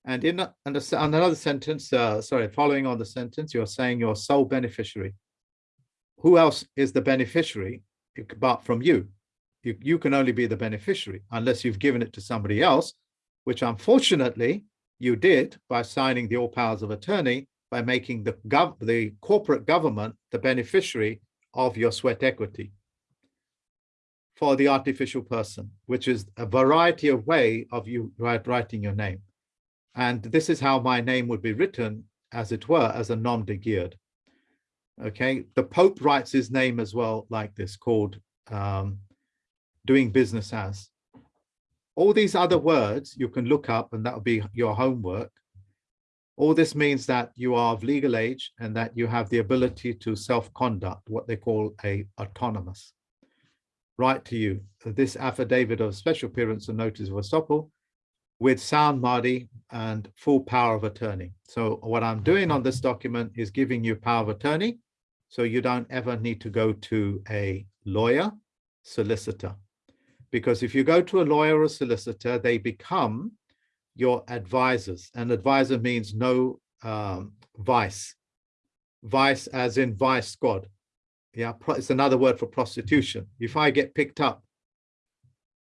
And in a- and another sentence, uh, sorry, following on the sentence, you're saying you're sole beneficiary. Who else is the beneficiary apart from you? You, you can only be the beneficiary unless you've given it to somebody else, which unfortunately you did by signing the all powers of attorney by making the the corporate government the beneficiary of your sweat equity for the artificial person, which is a variety of way of you writing your name. And this is how my name would be written, as it were, as a nom de guerre. Okay, the Pope writes his name as well like this, called um, doing business as. All these other words you can look up and that will be your homework. All this means that you are of legal age and that you have the ability to self-conduct, what they call a autonomous. Right to you, this affidavit of special appearance and notice of estoppel with sound Mardi and full power of attorney. So what I'm doing on this document is giving you power of attorney. So you don't ever need to go to a lawyer, solicitor. Because if you go to a lawyer or solicitor, they become your advisors. And advisor means no um, vice. Vice as in vice squad. Yeah, it's another word for prostitution. If I get picked up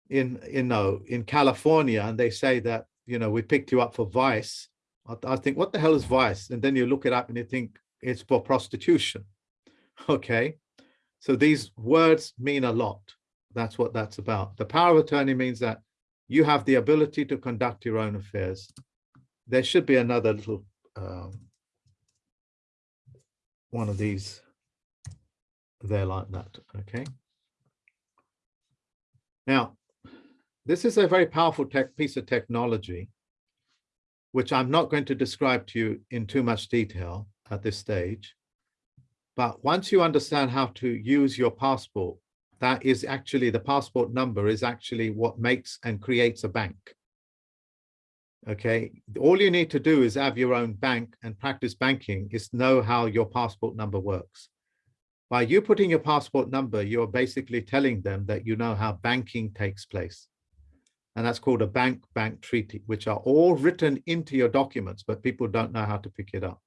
in, you know, in California and they say that, you know, we picked you up for vice, I, I think, what the hell is vice? And then you look it up and you think it's for prostitution. Okay, so these words mean a lot. That's what that's about. The power of attorney means that you have the ability to conduct your own affairs. There should be another little um, one of these there like that, okay? Now, this is a very powerful tech piece of technology, which I'm not going to describe to you in too much detail at this stage. But once you understand how to use your passport, that is actually the passport number is actually what makes and creates a bank. Okay, all you need to do is have your own bank and practice banking is know how your passport number works. By you putting your passport number, you're basically telling them that you know how banking takes place. And that's called a bank-bank treaty, which are all written into your documents, but people don't know how to pick it up.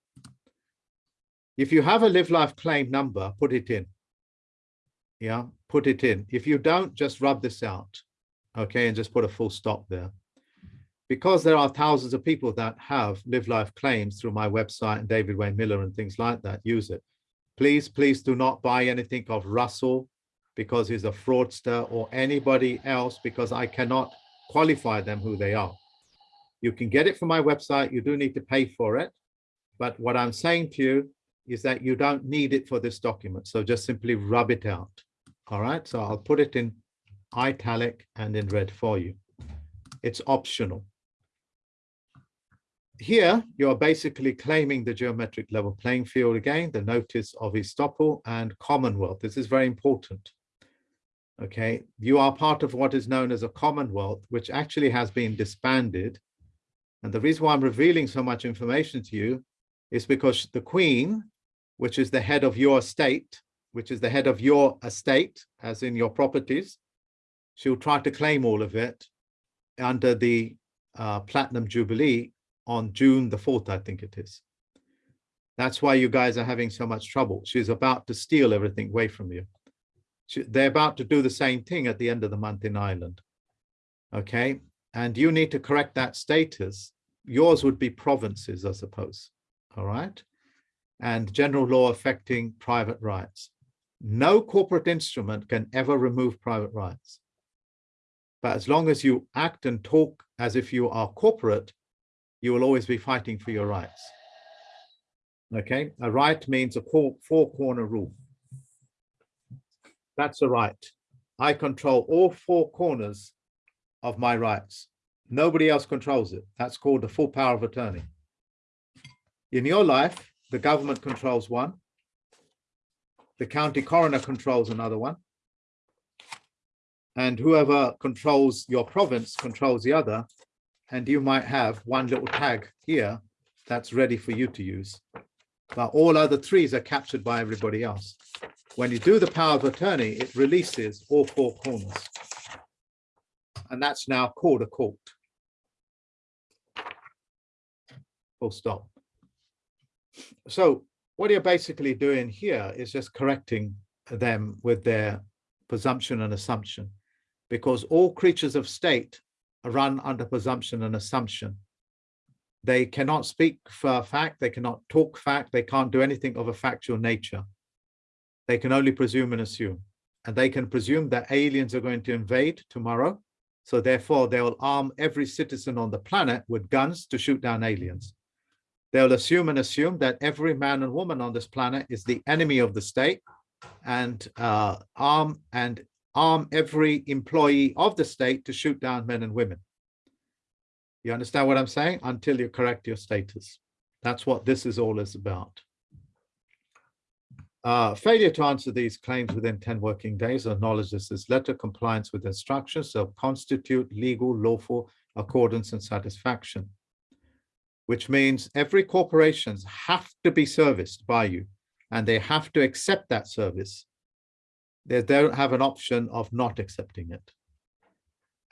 If you have a live life claim number, put it in. Yeah, put it in. If you don't, just rub this out. Okay, and just put a full stop there. Because there are thousands of people that have live life claims through my website and David Wynn Miller and things like that, use it. Please, please do not buy anything of Russell because he's a fraudster or anybody else because I cannot qualify them who they are. You can get it from my website. You do need to pay for it. But what I'm saying to you is that you don't need it for this document. So just simply rub it out. All right, so I'll put it in italic and in red for you. It's optional. Here, you're basically claiming the geometric level playing field again, the notice of estoppel and Commonwealth. This is very important. Okay, you are part of what is known as a Commonwealth, which actually has been disbanded. And the reason why I'm revealing so much information to you is because the Queen, which is the head of your estate, which is the head of your estate, as in your properties, she'll try to claim all of it under the uh, Platinum Jubilee on June the 4th, I think it is. That's why you guys are having so much trouble. She's about to steal everything away from you. She, they're about to do the same thing at the end of the month in Ireland. Okay, and you need to correct that status. Yours would be provinces, I suppose. All right, and general law affecting private rights. No corporate instrument can ever remove private rights. But as long as you act and talk as if you are corporate, you will always be fighting for your rights. Okay, a right means a four corner rule. That's a right. I control all four corners of my rights. Nobody else controls it. That's called the full power of attorney. In your life, the government controls one. The county coroner controls another one. And whoever controls your province controls the other. And you might have one little tag here that's ready for you to use. But all other threes are captured by everybody else. When you do the power of attorney, it releases all four corners. And that's now called a court. full stop. So what you're basically doing here is just correcting them with their presumption and assumption, because all creatures of state run under presumption and assumption. They cannot speak for fact, they cannot talk fact, they can't do anything of a factual nature. They can only presume and assume. And they can presume that aliens are going to invade tomorrow. So therefore, they will arm every citizen on the planet with guns to shoot down aliens. They'll assume and assume that every man and woman on this planet is the enemy of the state and uh, arm and arm every employee of the state to shoot down men and women. You understand what I'm saying? Until you correct your status. That's what this is all is about. Uh, failure to answer these claims within 10 working days or acknowledge this as letter compliance with instructions shall constitute legal, lawful accordance and satisfaction, which means every corporations have to be serviced by you and they have to accept that service. They don't have an option of not accepting it.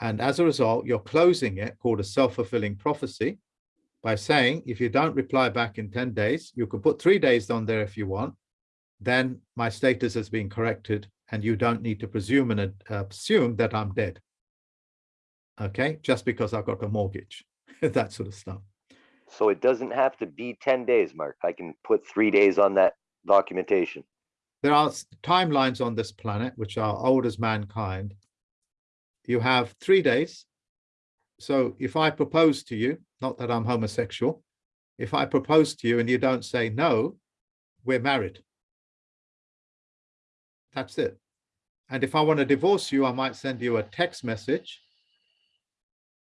And as a result, you're closing it called a self-fulfilling prophecy by saying, if you don't reply back in 10 days, you can put three days on there if you want, then my status has been corrected and you don't need to presume and uh, assume that I'm dead. Okay, just because I've got a mortgage, that sort of stuff. So it doesn't have to be ten days, Mark. I can put three days on that documentation. There are timelines on this planet which are old as mankind. You have three days. So if I propose to you, not that I'm homosexual, if I propose to you and you don't say no, we're married. That's it. And if I want to divorce you, I might send you a text message.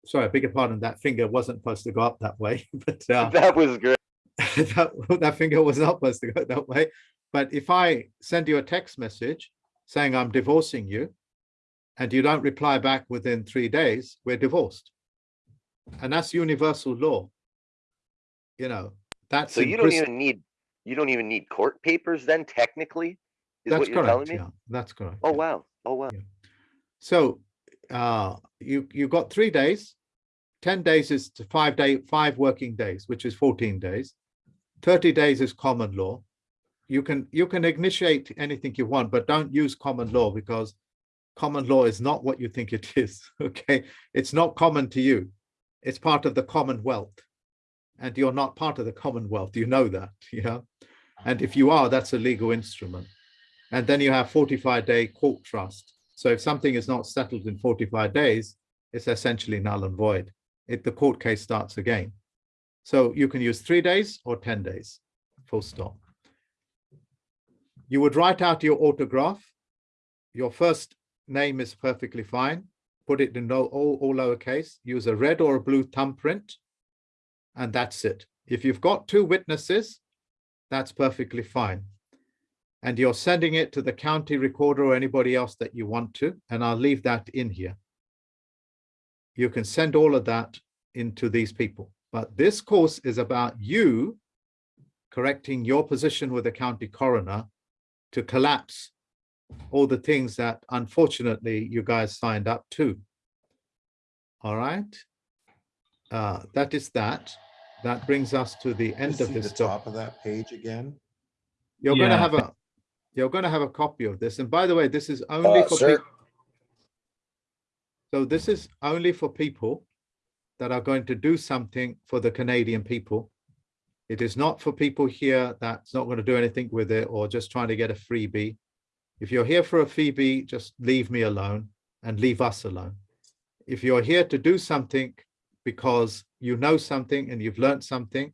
Sorry, I beg your pardon, that finger wasn't supposed to go up that way, but uh, That was great. that, that finger was not supposed to go that way. But if I send you a text message saying I'm divorcing you, and you don't reply back within three days, we're divorced. And that's universal law. You know, that's So you don't even need, you don't even need court papers then technically? Is That's what you're telling correct, me? yeah, that's correct. Oh, yeah. wow. Oh, wow. So uh, you you got three days. Ten days is to five day five working days, which is fourteen days. Thirty days is common law. You can you can initiate anything you want, but don't use common law because common law is not what you think it is. Okay, it's not common to you. It's part of the Commonwealth, and you're not part of the Commonwealth. You know that, yeah. And if you are, that's a legal instrument. And then you have 45 day court trust. So if something is not settled in 45 days, it's essentially null and void. It, the court case starts again. So you can use three days or 10 days, full stop. You would write out your autograph. Your first name is perfectly fine. Put it in all, all lowercase, use a red or a blue thumbprint, and that's it. If you've got two witnesses, that's perfectly fine and you're sending it to the county recorder or anybody else that you want to, and I'll leave that in here. You can send all of that into these people, but this course is about you correcting your position with the county coroner to collapse all the things that unfortunately you guys signed up to. All right. Uh, that is that. That brings us to the end of See this. the doc- top of that page again? you're going to have a, you're going to have a copy of this. And by the way, this is only Uh, for sir, people. So this is only for people that are going to do something for the Canadian people. It is not for people here that's not going to do anything with it or just trying to get a freebie. If you're here for a freebie, just leave me alone and leave us alone. If you're here to do something because you know something and you've learned something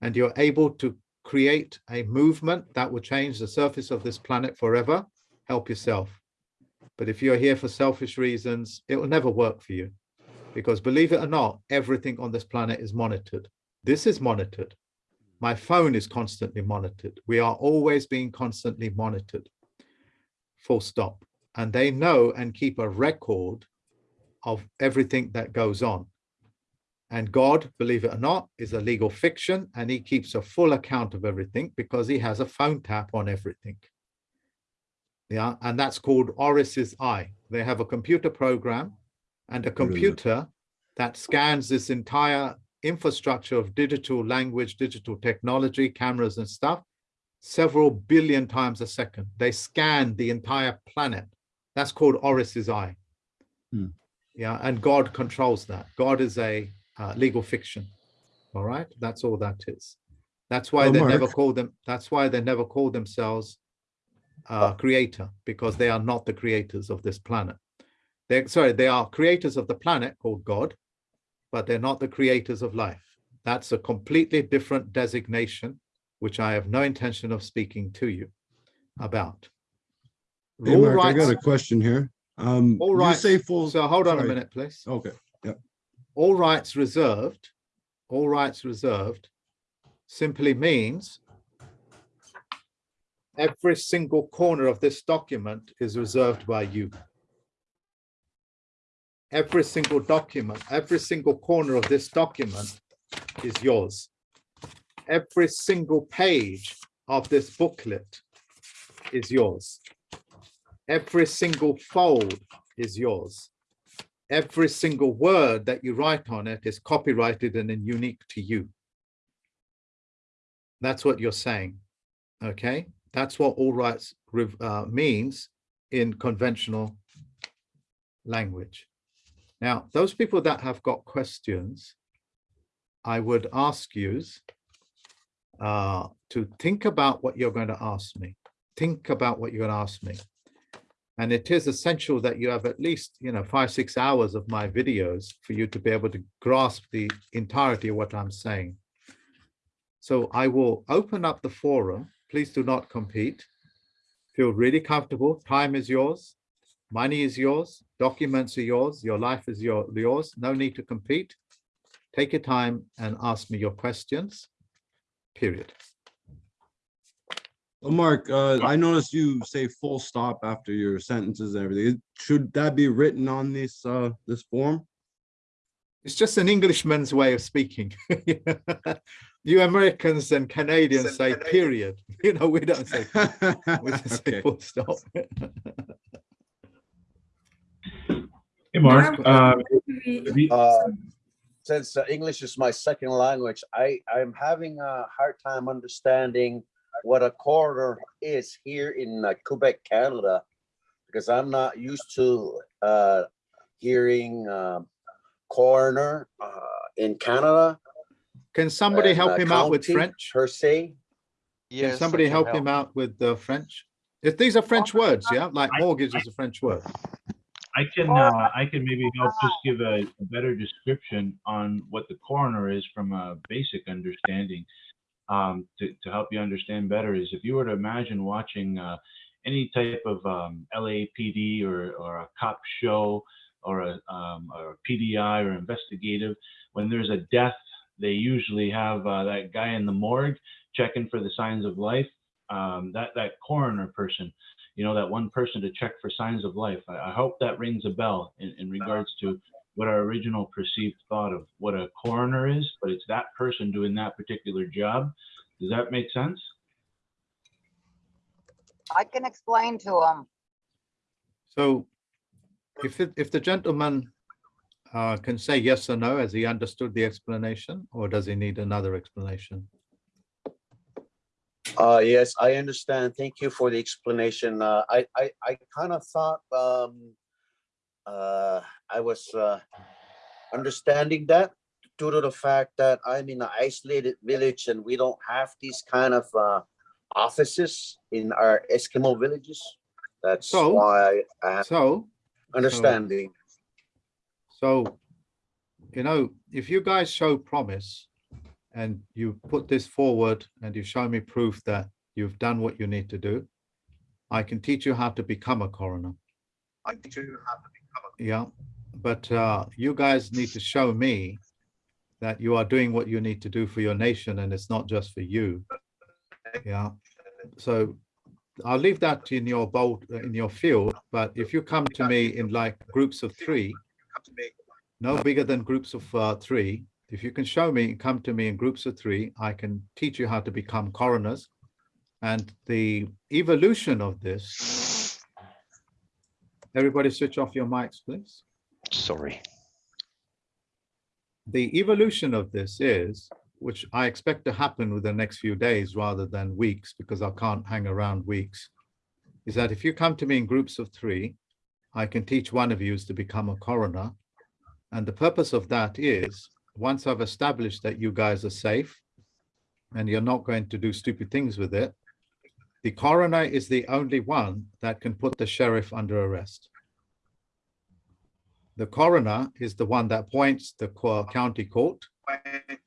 and you're able to create a movement that will change the surface of this planet forever, help yourself. But if you're here for selfish reasons, it will never work for you. Because believe it or not, everything on this planet is monitored. This is monitored. My phone is constantly monitored. We are always being constantly monitored. Full stop. And they know and keep a record of everything that goes on. And God, believe it or not, is a legal fiction and he keeps a full account of everything because he has a phone tap on everything. Yeah, and that's called Horus's Eye. They have a computer program and a computer that scans this entire infrastructure of digital language, digital technology, cameras and stuff, several billion times a second. They scan the entire planet. That's called Horus's eye. Hmm. Yeah, and God controls that. God is a uh, legal fiction. All right, that's all that is. That's why Oh, they never call them. That's why they never call themselves uh, creator because they are not the creators of this planet. They're sorry, they are creators of the planet called God, but they're not the creators of life. That's a completely different designation, which I have no intention of speaking to you about. Hey, All Mark, I got a question here. Um, all you rights- say full. So hold on a minute, please. Okay, yeah. all rights reserved, all rights reserved simply means every single corner of this document is reserved by you. Every single document, every single corner of this document is yours. Every single page of this booklet is yours. Every single fold is yours every single word that you write on it is copyrighted and unique to you. That's what you're saying. Okay, that's what all rights uh, means in conventional language. Now, those people that have got questions, I would ask you uh, to think about what you're going to ask me. Think about what you're going to ask me. And it is essential that you have at least, you know, five, six hours of my videos for you to be able to grasp the entirety of what I'm saying. So I will open up the forum. Please do not compete. Feel really comfortable. Time is yours. Money is yours. Documents are yours. Your life is your, yours. No need to compete. Take your time and ask me your questions, period. Well, Mark, uh, I noticed you say full stop after your sentences and everything. Should that be written on this, uh, this form? It's just an Englishman's way of speaking. you Americans and Canadians say period. You know, we don't say, we just say full stop. Hey, Mark, uh, Uh, Since uh, English is my second language, I, I'm having a hard time understanding what a coroner is here in uh, Quebec, Canada. Because I'm not used to uh, hearing um, coroner uh, in Canada. Can somebody and, help him out with French? Per se. Can somebody help him out with the French? If these are French words, yeah, like mortgage is a French word. I can, uh, I can maybe help just give a, a better description on what the coroner is from a basic understanding. Um, to, to help you understand better is if you were to imagine watching, uh, any type of, um, LAPD or, or a cop show or a, um, or a PDI or investigative, when there's a death, they usually have, uh, that guy in the morgue checking for the signs of life. Um, that, that coroner person, you know, that one person to check for signs of life. I, I hope that rings a bell in, in regards to what our original perceived thought of what a coroner is, but it's that person doing that particular job. Does that make sense? I can explain to him. So if, it- if the gentleman uh, can say yes or no, has he understood the explanation or does he need another explanation? Uh, yes, I understand. Thank you for the explanation. Uh, I, I, I kind of thought, um, uh, I was, uh, understanding that due to the fact that I'm in an isolated village and we don't have these kind of, uh, offices in our Eskimo villages. That's So- why I have So, understanding. so, you know, if you guys show promise and you put this forward and you show me proof that you've done what you need to do, I can teach you how to become a coroner. I teach you how to become a. Yeah, but uh, you guys need to show me that you are doing what you need to do for your nation and it's not just for you. Yeah, so I'll leave that in your bold, in your field, but if you come to me in like groups of three, no bigger than groups of uh, three, if you can show me, come to me in groups of three, I can teach you how to become coroners. And the evolution of this, everybody switch off your mics, please. Sorry. the evolution of this is, which I expect to happen within the next few days rather than weeks, because I can't hang around weeks, is that if you come to me in groups of three, I can teach one of you to become a coroner. And the purpose of that is, once I've established that you guys are safe and you're not going to do stupid things with it, the coroner is the only one that can put the sheriff under arrest. The coroner is the one that appoints the county court,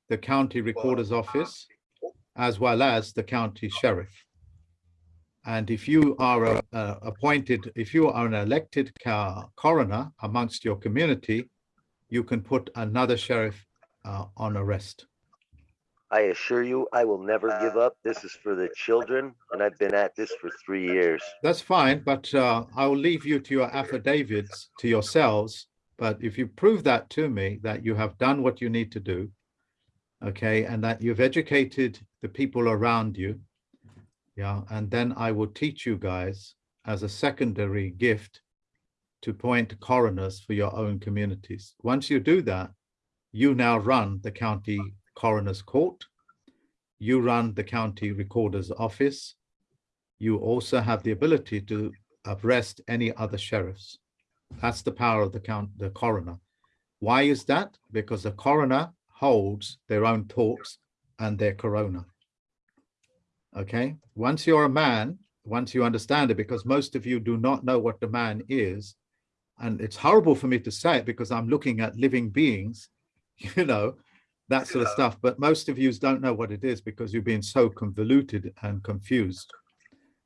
the county recorder's office, as well as the county sheriff. And if you are a- a appointed, if you are an elected coroner amongst your community, you can put another sheriff uh, on arrest. I assure you, I will never give up. This is for the children, and I've been at this for three years. That's fine, but uh, I will leave you to your affidavits to yourselves. But if you prove that to me, that you have done what you need to do, okay, and that you've educated the people around you, yeah, and then I will teach you guys as a secondary gift to point coroners for your own communities. Once you do that, you now run the county coroner's court. You run the county recorder's office. You also have the ability to arrest any other sheriffs. That's the power of the count, the coroner. Why is that? Because the coroner holds their own thoughts and their corona. Okay, once you're a man, once you understand it, because most of you do not know what the man is, and it's horrible for me to say it because I'm looking at living beings, you know, that sort of stuff. But most of you don't know what it is because you've been so convoluted and confused.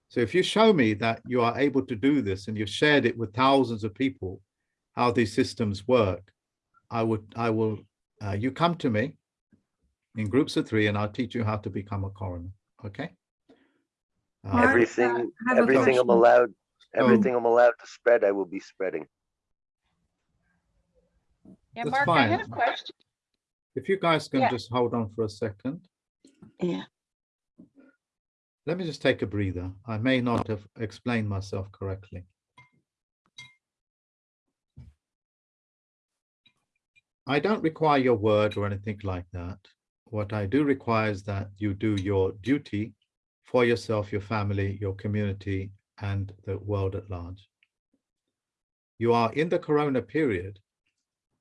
So if you show me that you are able to do this and you've shared it with thousands of people, how these systems work, I would, I will, uh, you come to me in groups of three and I'll teach you how to become a coroner. Okay? Uh, Everything, I have a everything I'm question. allowed, So- everything I'm allowed to spread, I will be spreading. Yeah, That's Mark, I had a fine. question. If you guys can Yeah. just hold on for a second. Yeah. Let me just take a breather. I may not have explained myself correctly. I don't require your word or anything like that. What I do require is that you do your duty for yourself, your family, your community, and the world at large. You are in the corona period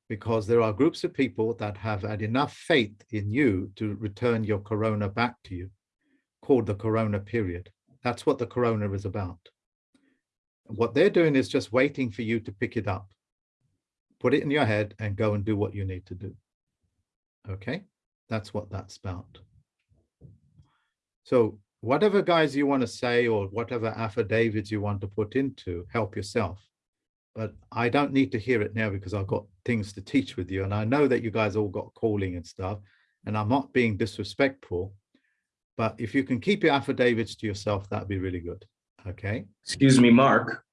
because there are groups of people that have had enough faith in you to return your corona back to you, called the corona period. That's what the corona is about. What they're doing is just waiting for you to pick it up, put it in your head and go and do what you need to do. Okay, that's what that's about. So whatever guys you want to say or whatever affidavits you want to put into, help yourself but I don't need to hear it now because I've got things to teach with you. And I know that you guys all got calling and stuff, and I'm not being disrespectful. But if you can keep your affidavits to yourself, that'd be really good. Okay. Excuse me, Mark.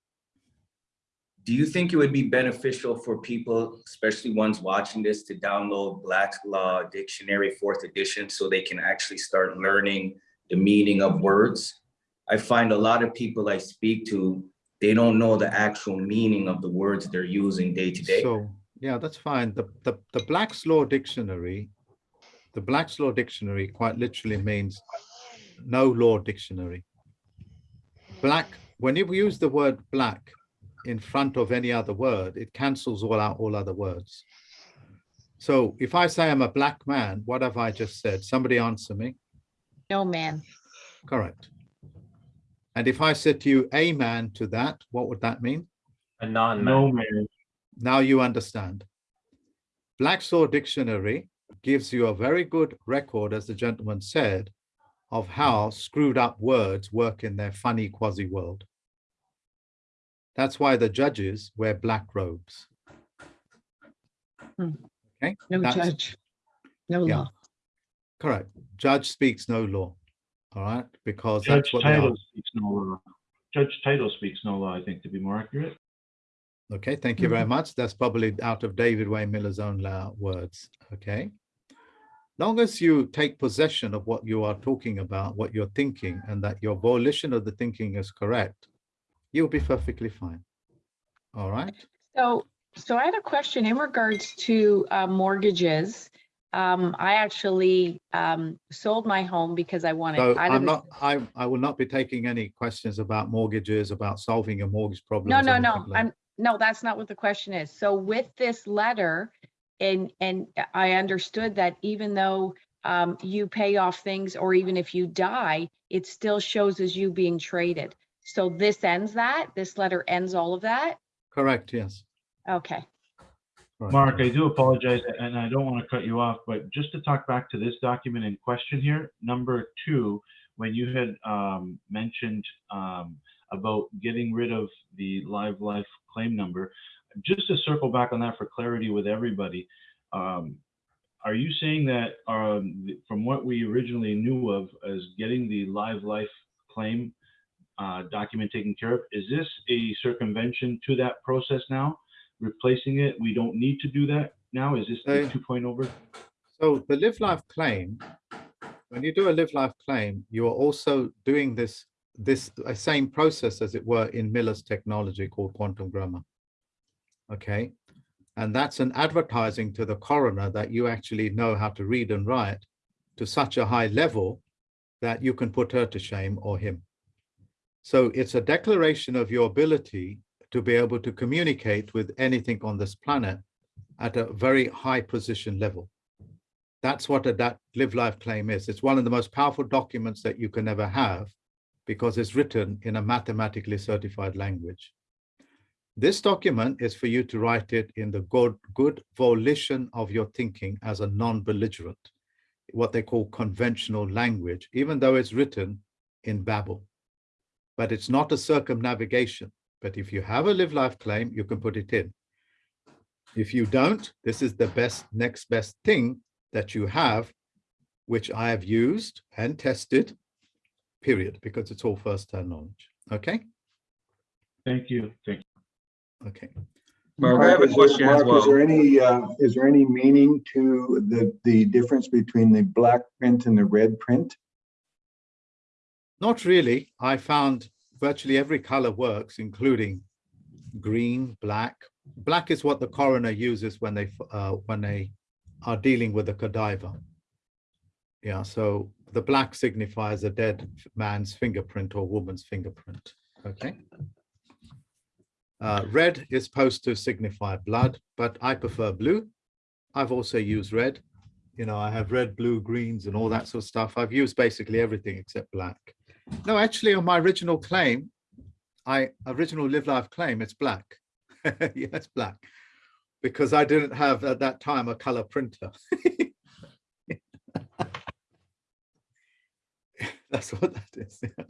Do you think it would be beneficial for people, especially ones watching this, to download Black Law Dictionary Fourth Edition so they can actually start learning the meaning of words? I find a lot of people I speak to, they don't know the actual meaning of the words they're using day to day. So, yeah, that's fine. The, the, the Black's Law Dictionary, the Black's Law Dictionary quite literally means no law dictionary. Black, when you use the word black in front of any other word, it cancels all out all other words. So if I say I'm a black man, what have I just said? Somebody answer me. No, man. Correct. And if I said to you, a man to that, what would that mean? A non-man. No man. Now you understand. Black's Law Dictionary gives you a very good record, as the gentleman said, of how screwed up words work in their funny quasi world. That's why the judges wear black robes. Hmm. Okay. No That's- judge. No yeah, law. Correct. Judge speaks no law. All right, because Judge that's what they are. title speaks no law. Judge title speaks no law, I think, to be more accurate. Okay, thank you very much. That's probably out of David Wynn Miller's own words. Okay. Long as you take possession of what you are talking about, what you're thinking, and that your volition of the thinking is correct, you'll be perfectly fine. All right. So So I had a question in regards to uh, mortgages. Um, I actually um, sold my home because I wanted. So I'm not, I, I will not be taking any questions about mortgages, about solving a mortgage problem. No, no, no, I'm, no, that's not what the question is. So with this letter, and, and I understood that even though um, you pay off things, or even if you die, it still shows as you being traded. So this ends that? This letter ends all of that? Correct, yes. Okay. Mark, I do apologize, and I don't want to cut you off, but just to talk back to this document in question here, number two, when you had um, mentioned um, about getting rid of the live life claim number, just to circle back on that for clarity with everybody, um, are you saying that um, from what we originally knew of as getting the live life claim uh, document taken care of, is this a circumvention to that process now? Replacing it, we don't need to do that now? Is this Uh, 2.0 version? So the live life claim, when you do a live life claim, you are also doing this, this uh, same process as it were in Miller's technology called quantum grammar. Okay, and that's an advertising to the coroner that you actually know how to read and write to such a high level that you can put her to shame or him. So it's a declaration of your ability to be able to communicate with anything on this planet at a very high position level. That's what a that live life claim is. It's one of the most powerful documents that you can ever have because it's written in a mathematically certified language. This document is for you to write it in the good, good volition of your thinking as a non-belligerent, what they call conventional language, even though it's written in Babel. But it's not a circumnavigation. But if you have a live life claim, you can put it in. If you don't, this is the best, next best thing that you have, which I have used and tested, period, because it's all first-hand knowledge. Okay, Thank you. Thank you. okay. Mark, I have a is there- question as Mark, Is there any, uh, is there any meaning to the, the difference between the black print and the red print? Not really. I found virtually every color works, including green, black. Black is what the coroner uses when they, uh, when they are dealing with a cadaver. Yeah, so the black signifies a dead man's fingerprint or woman's fingerprint, okay? Uh, red is supposed to signify blood, but I prefer blue. I've also used red. You know, I have red, blue, greens and all that sort of stuff. I've used basically everything except black. No, actually, on my original claim, I original live life claim, it's black. yeah, it's black because I didn't have at that time a color printer. that's what that is. yeah.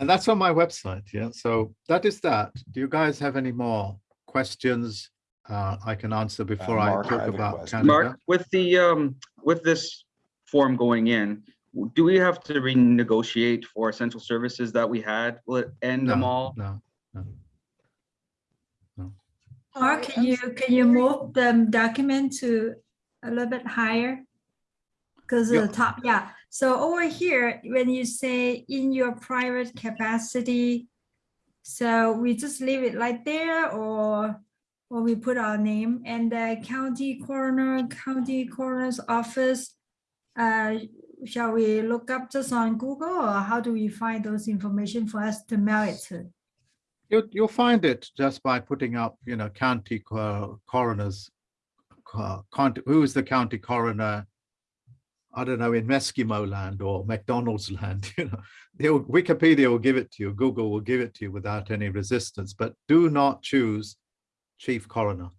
And that's on my website. Yeah. So that is that. Do you guys have any more questions uh, I can answer before I Mark, I talk have a about. Canada? Mark, with the, um, with this form going in, do we have to renegotiate for essential services that we had? Will it end them all? No, no. no. Mark, can you, can you move the document to a little bit higher? Because Yeah. the top, yeah. So over here, when you say in your private capacity, so we just leave it like there or, or we put our name and the county coroner, county coroner's office. Uh, shall we look up just on Google or how do we find those information for us to mail it to? You'll, find it just by putting up, you know, county coroners, who is the county coroner? I don't know, in Eskimo land or McDonald's land, you know, they'll, Wikipedia will give it to you, Google will give it to you without any resistance, but do not choose chief coroner.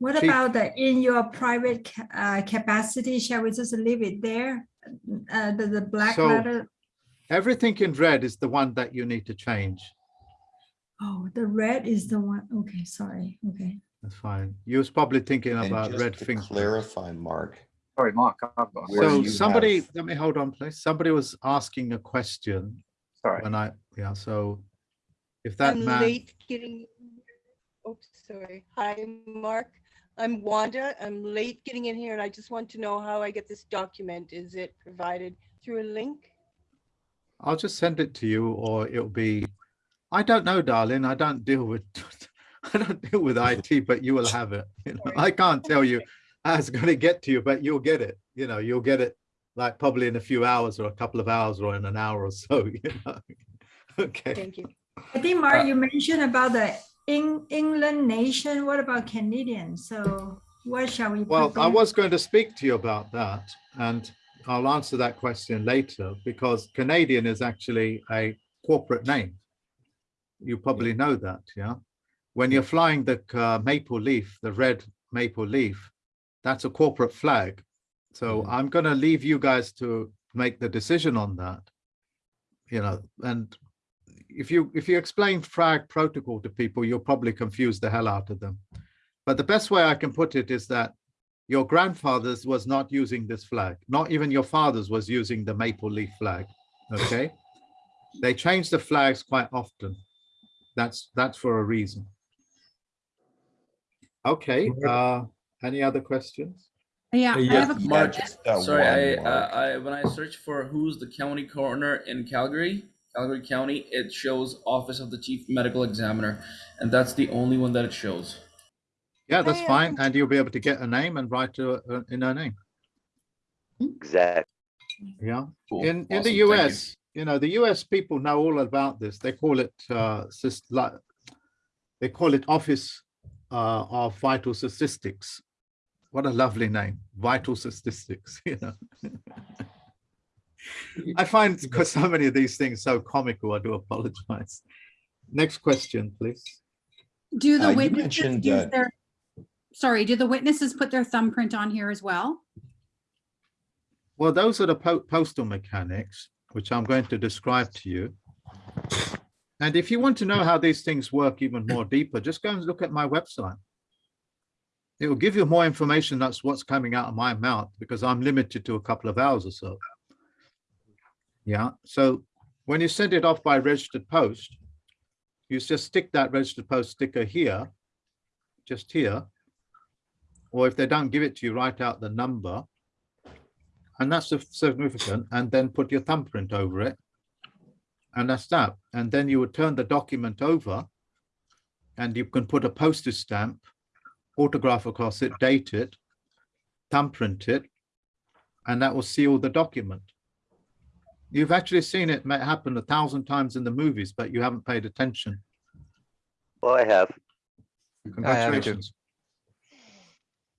What Chief- about the in your private ca- uh, capacity? Shall we just leave it there? Uh, the, the black So- letter? Everything in red is the one that you need to change. Oh, the red is the one. Okay, sorry. Okay. That's fine. You was probably thinking And about red to finger. clarify, Mark, Sorry, Mark. I've got- where So somebody, have- let me hold on, please. Somebody was asking a question Sorry. when I, yeah, so if that I'm man, late getting, oops, sorry. Hi, Mark. I'm Wanda. I'm late getting in here and I just want to know how I get this document. Is it provided through a link? I'll just send it to you or it'll be I don't know, darling. I don't deal with, I don't deal with IT, but you will have it. You know, I can't tell you how it's going to get to you, but you'll get it. You know, you'll get it like probably in a few hours or a couple of hours or in an hour or so, you know. Okay. Thank you. I think, Mark, uh, you mentioned about the Eng- England nation. What about Canadian? So what shall we? Well, I was going to speak to you about that and I'll answer that question later because Canadian is actually a corporate name. You probably know that, yeah? When you're flying the uh, maple leaf, the red maple leaf, that's a corporate flag. So I'm going to leave you guys to make the decision on that. You know, and if you if you explain flag protocol to people, you'll probably confuse the hell out of them. But the best way I can put it is that your grandfather's was not using this flag. Not even your father's was using the maple leaf flag. Okay. they change the flags quite often. That's that's for a reason. Okay. Uh, any other questions? Yeah, I Yeah, have a Mark, question. that Sorry, I, uh, I, when I search for who's the county coroner in Calgary, Calgary County, it shows Office of the Chief Medical Examiner, and that's the only one that it shows. Yeah, that's fine. And you'll be able to get a name and write to, uh, in her name. Exactly. Yeah. Cool. In in Awesome. the Thank you. US, you know, the US people know all about this. They call it uh like they call it Office uh of Vital Statistics. What a lovely name, Vital Statistics, you know. I find because so many of these things so comical, I do apologize. Next question, please. Do Uh, the you witnesses use uh, their, sorry, do the witnesses put their thumbprint on here as well? Well, those are the po- postal mechanics, which I'm going to describe to you. And if you want to know how these things work even more deeper, just go and look at my website. It will give you more information. That's what's coming out of my mouth because I'm limited to a couple of hours or so. Yeah, so when you send it off by registered post, you just stick that registered post sticker here, just here. Or if they don't give it to you, write out the number and that's significant, and then put your thumbprint over it. And that's that. And then you would turn the document over and you can put a postage stamp, autograph across it, date it, thumbprint it, and that will seal the document. You've actually seen it happen a thousand times in the movies, but you haven't paid attention. Well, I have. Congratulations.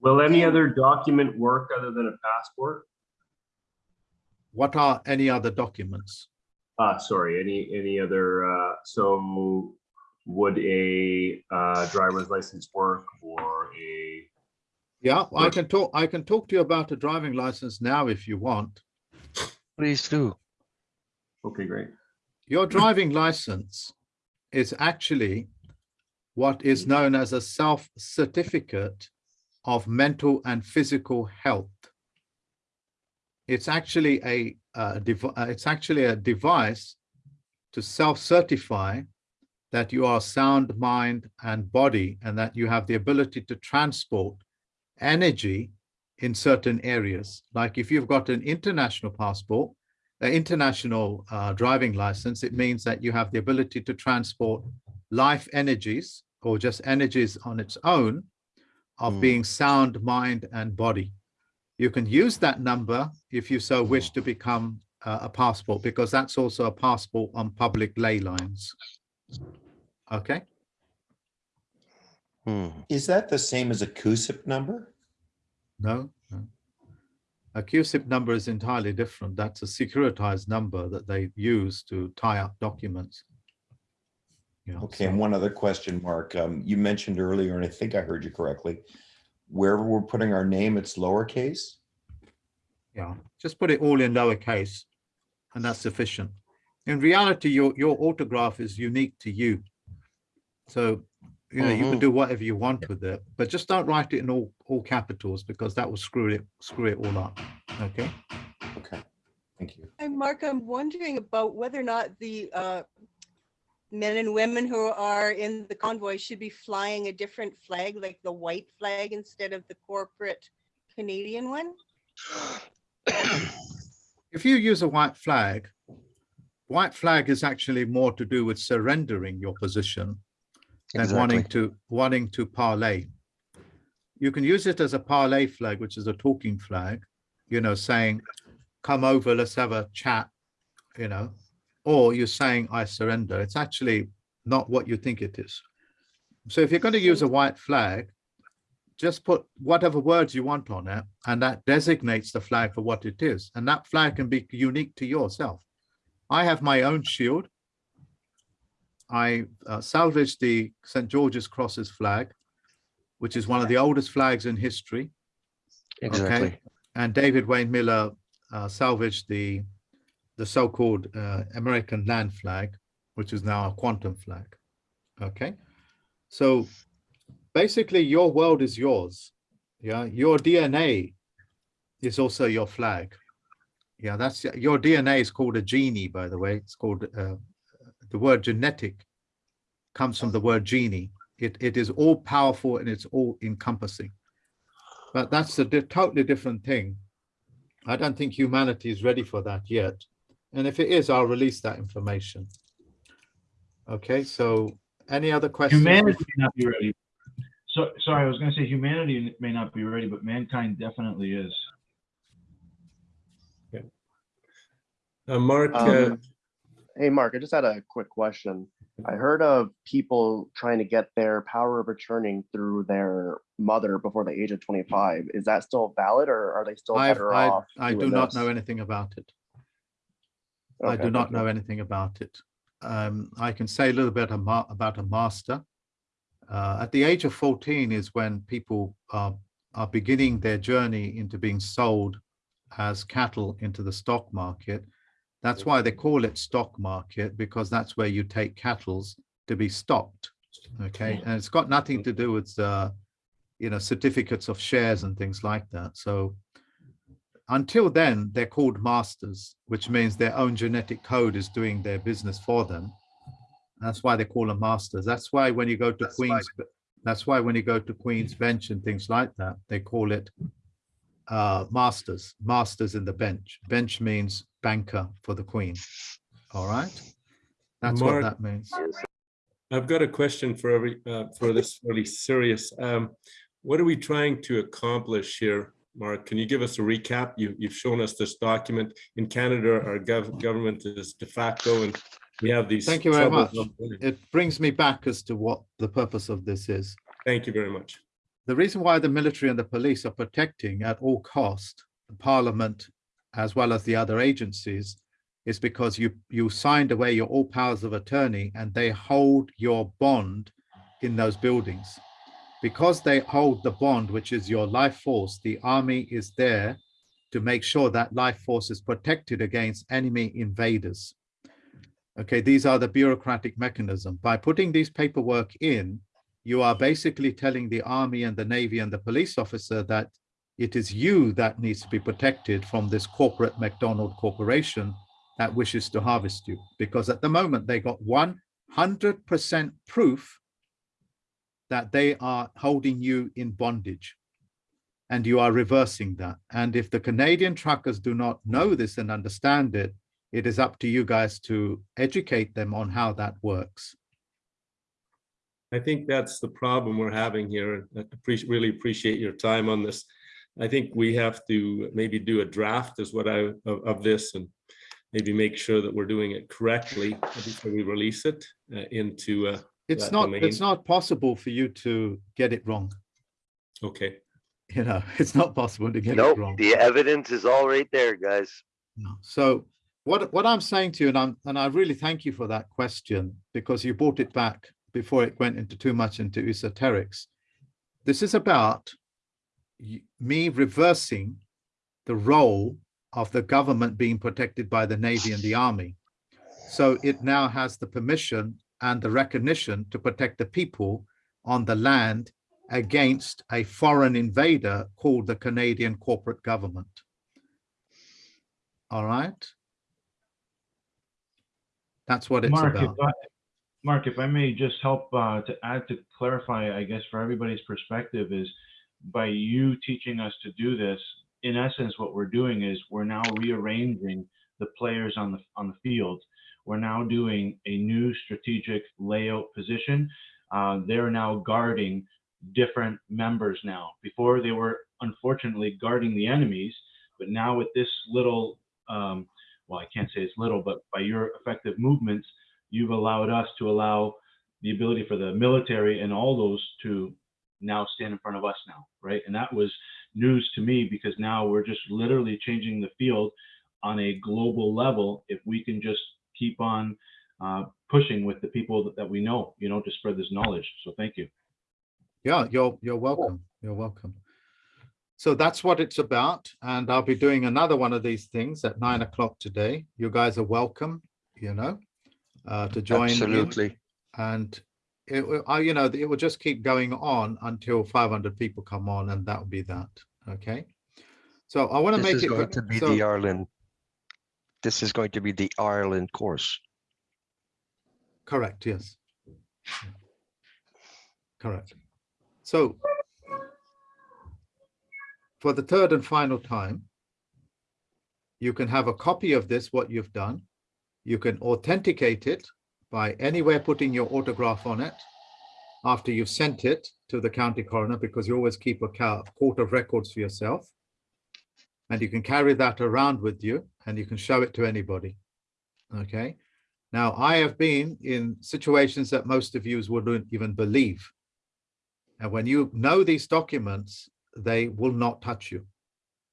Will any other document work other than a passport? What are any other documents? Uh, sorry, any, any other, uh, so would a, uh, driver's license work or a, Yeah, I can talk, I can talk to you about a driving license now if you want. Please do. Okay, great. Your driving license is actually what is known as a self-certificate of mental and physical health. It's actually a, dev- uh, it's actually a device to self-certify that you are sound mind and body and that you have the ability to transport energy in certain areas. Like if you've got an international passport, international uh, driving license, it means that you have the ability to transport life energies or just energies on its own of being sound mind and body. You can use that number if you so wish to become uh, a passport because that's also a passport on public ley lines. Okay. Is that the same as a CUSIP number? No, no. A CUSIP number is entirely different. That's a securitized number that they use to tie up documents. You know, Okay, and one other question, Mark. Um, you mentioned earlier, and I think I heard you correctly, wherever we're putting our name, it's lowercase? Yeah, just put it all in lowercase and that's sufficient. In reality, your, your autograph is unique to you. So, you know, you can Mhm. do whatever you want with it, but just don't write it in all, all capitals because that will screw it, screw it all up. Okay. Okay, thank you. Hi, Mark, I'm wondering about whether or not the uh, men and women who are in the convoy should be flying a different flag, like the white flag instead of the corporate Canadian one? If you use a white flag, white flag is actually more to do with surrendering your position than wanting to, wanting to parlay. You can use it as a parlay flag, which is a talking flag, you know, saying, come over, let's have a chat, you know, or you're saying, I surrender. It's actually not what you think it is. So if you're going to use a white flag, just put whatever words you want on it, and that designates the flag for what it is. And that flag can be unique to yourself. I have my own shield. I uh, salvaged the St. George's Crosses flag, which is one of the oldest flags in history. Exactly. And David Wynn Miller uh, salvaged the the so-called uh, American land flag, which is now a quantum flag. Okay, so basically your world is yours. Yeah, your DNA is also your flag. Yeah, that's your DNA is called a genie, by the way. It's called uh, the word genetic comes from the word genie. It it is all powerful and it's all encompassing. But that's a di- totally different thing. I don't think humanity is ready for that yet. And if it is, I'll release that information. Okay, so any other questions? Humanity may not be ready. So, sorry, I was gonna say humanity may not be ready, but mankind definitely is. Uh, Mark, uh, Um, Hey, Mark, I just had a quick question. I heard of people trying to get their power of attorney through their mother before the age of 25. Is that still valid or are they still I've- better I, off? I do not this? know anything about it. I do not know anything about it. Um, I can say a little bit about a master. Uh, at the age of 14 is when people are, are beginning their journey into being sold as cattle into the stock market. That's why they call it stock market, because that's where you take cattles to be stocked. Okay, and it's got nothing to do with, uh, you know, certificates of shares and things like that. So until then, they're called masters, which means their own genetic code is doing their business for them. That's why they call them masters. That's why when you go to Queen's, that's why when you go to Queen's Bench and things like that, they call it uh, masters, masters in the bench. Bench means banker for the Queen. All right, that's what that means. I've got a question for every, uh, for this really serious. Um, what are we trying to accomplish here, Mark? Can you give us a recap? You, you've shown us this document. In Canada, our gov- government is de facto and we have these. Thank you very much. It brings me back as to what the purpose of this is. Thank you very much. the reason why the military and the police are protecting at all cost the parliament as well as the other agencies is because you you signed away your all powers of attorney and they hold your bond in those buildings. Because they hold the bond which is your life force the army is there to make sure that life force is protected against enemy invaders. Okay these are the bureaucratic mechanism. By putting these paperwork in you are basically telling the army and the navy and the police officer that it is you that needs to be protected from this corporate McDonald corporation that wishes to harvest you. Because at the moment they got 100% proof that they are holding you in bondage and you are reversing that. And if the Canadian truckers do not know this and understand it, it is up to you guys to educate them on how that works. I think that's the problem we're having here. I really appreciate your time on this. I think we have to maybe do a draft is what I, of, of this and maybe make sure that we're doing it correctly before we release it uh, into uh, It's not, domain. it's not possible for you to get it wrong. Okay. You know, it's not possible to get it Nope, wrong. the evidence is all right there, guys. So what, what I'm saying to you, and I'm, and I really thank you for that question, because you brought it back before it went into too much into esoterics. This is about y- me reversing the role of the government being protected by the Navy and the Army. So it now has the permission and the recognition to protect the people on the land against a foreign invader called the Canadian corporate government. All right. That's what it's Mark, if about. I, Mark, if I may just help uh, to add to clarify, I guess for everybody's perspective is by you teaching us to do this, in essence, what we're doing is we're now rearranging the players on the on the field. we're now doing a new strategic layout position. Uh, they're now guarding different members now. Before they were unfortunately guarding the enemies, but now with this little, um, well, I can't say it's little, but by your effective movements, you've allowed us to allow the ability for the military and all those to now stand in front of us now, right? And that was news to me because now we're just literally changing the field on a global level if we can just keep on uh, pushing with the people that, that we know, you know, to spread this knowledge. So thank you. Yeah, you're, you're welcome. You're welcome. So that's what it's about. And I'll be doing another one of these things at nine o'clock today. You guys are welcome, you know, uh, to join. in. Absolutely. And it, you know, it will just keep going on until 500 people come on and that will be that. Okay. So I want to make it. going to be so- the Ireland. This is going to be the Ireland course. Correct, yes. Correct. So for the third and final time, you can have a copy of this, what you've done. You can authenticate it by anywhere putting your autograph on it after you've sent it to the county coroner, because you always keep a court of records for yourself. And you can carry that around with you and you can show it to anybody. Okay. Now, I have been in situations that most of you wouldn't even believe. And when you know these documents, they will not touch you.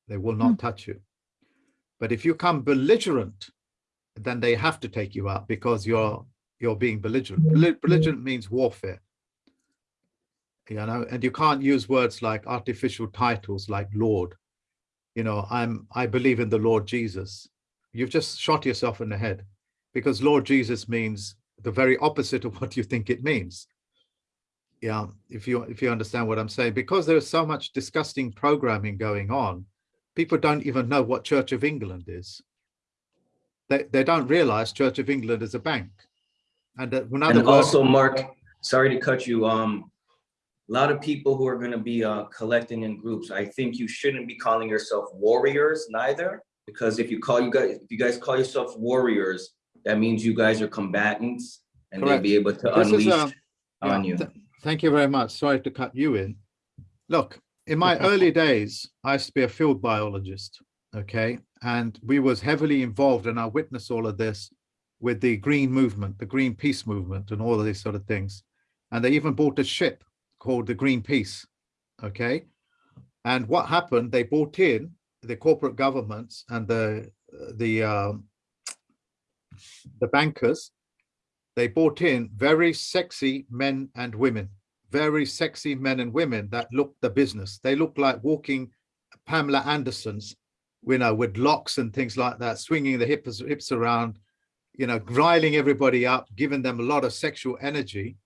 They will not hmm. touch you. But if you come belligerent, then they have to take you out because you're you're being belligerent. Mm-hmm. Belli- Belligerent mm-hmm. means warfare. You know, and you can't use words like artificial titles like Lord. You know, I'm I believe in the Lord Jesus. You've just shot yourself in the head because Lord Jesus means the very opposite of what you think it means. Yeah, if you if you understand what I'm saying, because there is so much disgusting programming going on, people don't even know what Church of England is. They they don't realize Church of England is a bank. And another And also, Mark, sorry to cut you, um, a lot of people who are gonna be, uh, collecting in groups, I think you shouldn't be calling yourself warriors neither. Because if you call you guys, if you guys call yourself warriors, that means you guys are combatants and they'll be able to This is, unleash um, on Yeah, you. th- Thank you very much. Sorry to cut you in. Look, in my early days, I used to be a field biologist, okay? And we was heavily involved and I witnessed all of this with the green movement, the green peace movement and all of these sort of things. And they even bought a ship called the Greenpeace, okay? And what happened, they bought in the corporate governments and the, the, um, the bankers they bought in very sexy men and women, very sexy men and women that looked the business. They looked like walking Pamela Andersons, you know, with locks and things like that, swinging the hips, hips around, you know, riling everybody up, giving them a lot of sexual energy.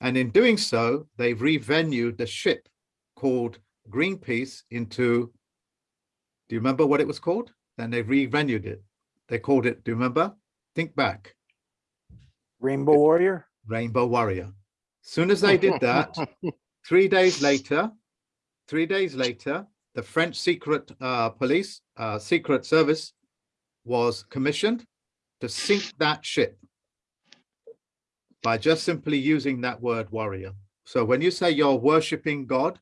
And in doing so, they've revenued the ship called Greenpeace into, do you remember what it was called? Then they revenued it. They called it, do you remember? Think back. Rainbow Warrior? Rainbow Warrior. Soon as they did that, three days later, three days later, the French secret uh, police, uh, secret service was commissioned to sink that ship by just simply using that word warrior. So when you say you're worshiping God,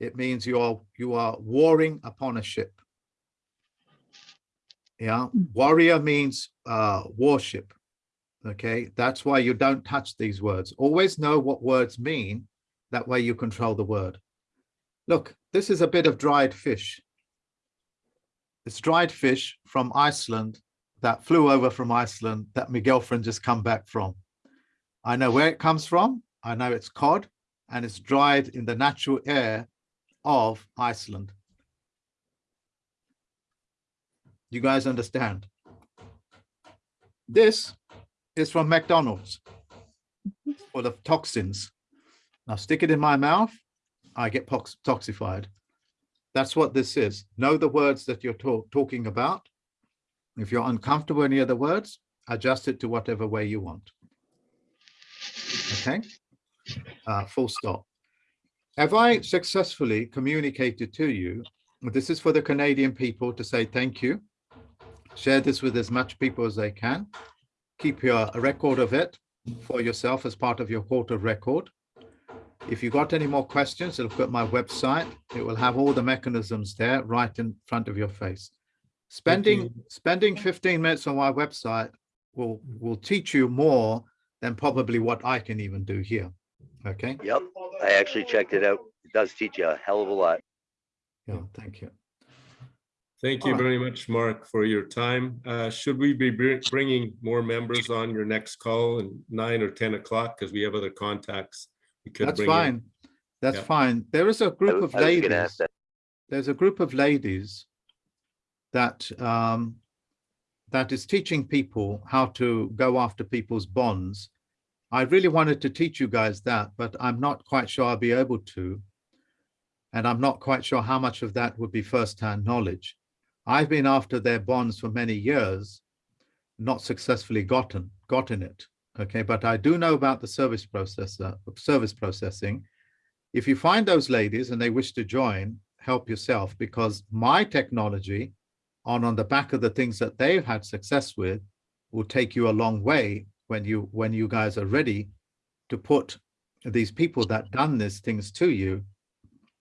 it means you are you are warring upon a ship. Yeah, warrior means uh, worship. Okay, that's why you don't touch these words. Always know what words mean. That way you control the word. Look, this is a bit of dried fish. It's dried fish from Iceland that flew over from Iceland that my girlfriend just come back from. I know where it comes from. I know it's cod and it's dried in the natural air of Iceland. You guys understand? This is from McDonald's full the toxins. Now stick it in my mouth, I get toxified. That's what this is. Know the words that you're talk- talking about. If you're uncomfortable with any of the words, adjust it to whatever way you want. Okay, uh, full stop. Have I successfully communicated to you? This is for the Canadian people to say thank you. Share this with as much people as they can. keep your record of it for yourself as part of your of record. If you've got any more questions, look at my website. It will have all the mechanisms there right in front of your face. Spending spending 15 minutes on my website will will teach you more than probably what I can even do here. Okay. Yep, I actually checked it out. It does teach you a hell of a lot. Yeah, thank you. Thank you Alright. very much, Mark, for your time. Uh, Should we be bringing more members on your next call in nine or 10 o'clock? Because we have other contacts. we could That's bring in. fine. That's Yeah. fine. There is a group of I was gonna ladies. There's a group of ladies that um, that is teaching people how to go after people's bonds. I really wanted to teach you guys that, but I'm not quite sure I'll be able to. And I'm not quite sure how much of that would be firsthand knowledge. I've been after their bonds for many years, not successfully gotten gotten it. Okay, but I do know about the service processor, service processing. If you find those ladies and they wish to join, help yourself because my technology on on the back of the things that they've had success with will take you a long way when you when you guys are ready to put these people that done these things to you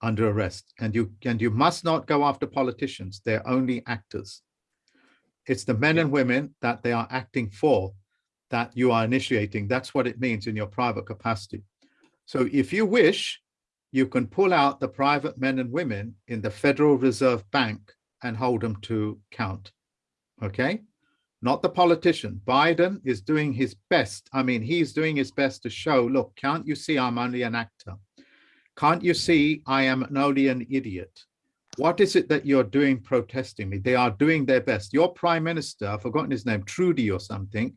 under arrest. And you and you must not go after politicians. They're only actors. It's the men and women that they are acting for that you are initiating. That's what it means in your private capacity. So if you wish you can pull out the private men and women in the federal reserve bank and hold them to count okay not the politician biden is doing his best i mean he's doing his best to show look can't you see i'm only an actor can't you see I am only an idiot? What is it that you're doing protesting me? They are doing their best. Your prime minister, I've forgotten his name, Trudy or something.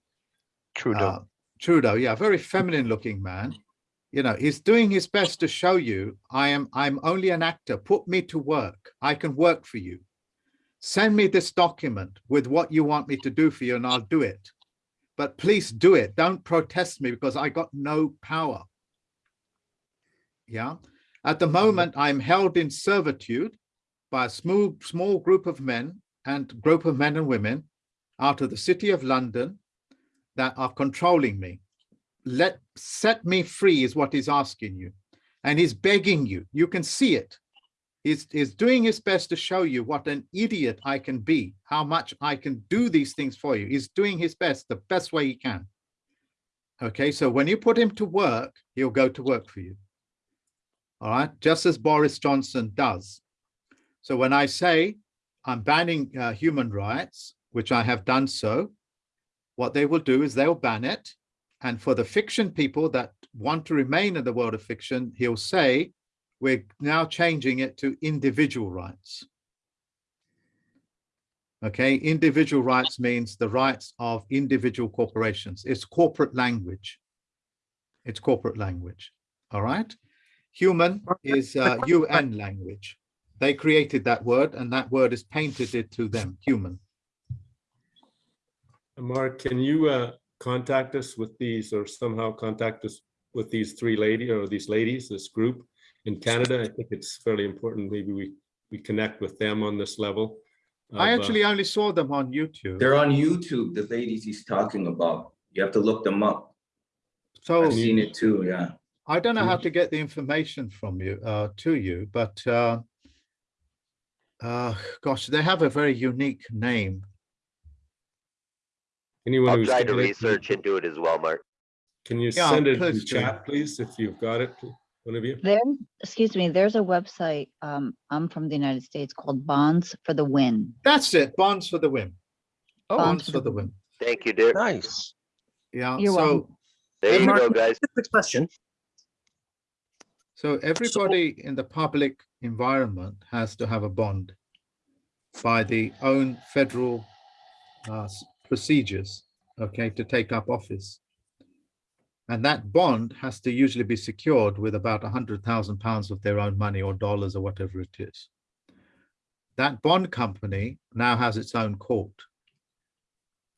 Trudeau. Uh, Trudeau, yeah, very feminine looking man. You know, he's doing his best to show you I am I'm only an actor. Put me to work. I can work for you. Send me this document with what you want me to do for you and I'll do it. But please do it. Don't protest me because I got no power. Yeah. At the mm-hmm. moment, I'm held in servitude by a small, small group of men and group of men and women out of the city of London that are controlling me. Let set me free is what he's asking you. And he's begging you. You can see it. He's, doing his best to show you what an idiot I can be, how much I can do these things for you. He's doing his best, the best way he can. Okay, so when you put him to work, he'll go to work for you all right, just as Boris Johnson does. So when I say I'm banning uh, human rights, which I have done so, what they will do is they'll ban it. And for the fiction people that want to remain in the world of fiction, he'll say, we're now changing it to individual rights. Okay, individual rights means the rights of individual corporations. It's corporate language. It's corporate language, all right? Human is uh, UN language. They created that word and that word is painted it to them, human. Mark, can you uh, contact us with these or somehow contact us with these three lady or these ladies, this group in Canada? I think it's fairly important. Maybe we, we connect with them on this level. I of, uh, actually only saw them on YouTube. They're on YouTube, the ladies he's talking about. You have to look them up. So I've seen it too, yeah. I don't know how to get the information from you, uh, to you, but uh, uh, gosh, they have a very unique name. Anyone I'll who's try to got it, research into it as well, Mark. Can you Yeah, send it in chat, please, if you've got it, one of you? There, excuse me, there's a website, um, I'm from the United States called Bonds for the Win. That's it, Bonds for the Win. Oh, Bonds for the Win. Thank you, Dick. Nice. Yeah, You're so welcome. There you Mark, go, guys. Quick question. So everybody in the public environment has to have a bond by the own federal uh, procedures, okay, to take up office. And that bond has to usually be secured with about a hundred thousand pounds of their own money or dollars or whatever it is. That bond company now has its own court.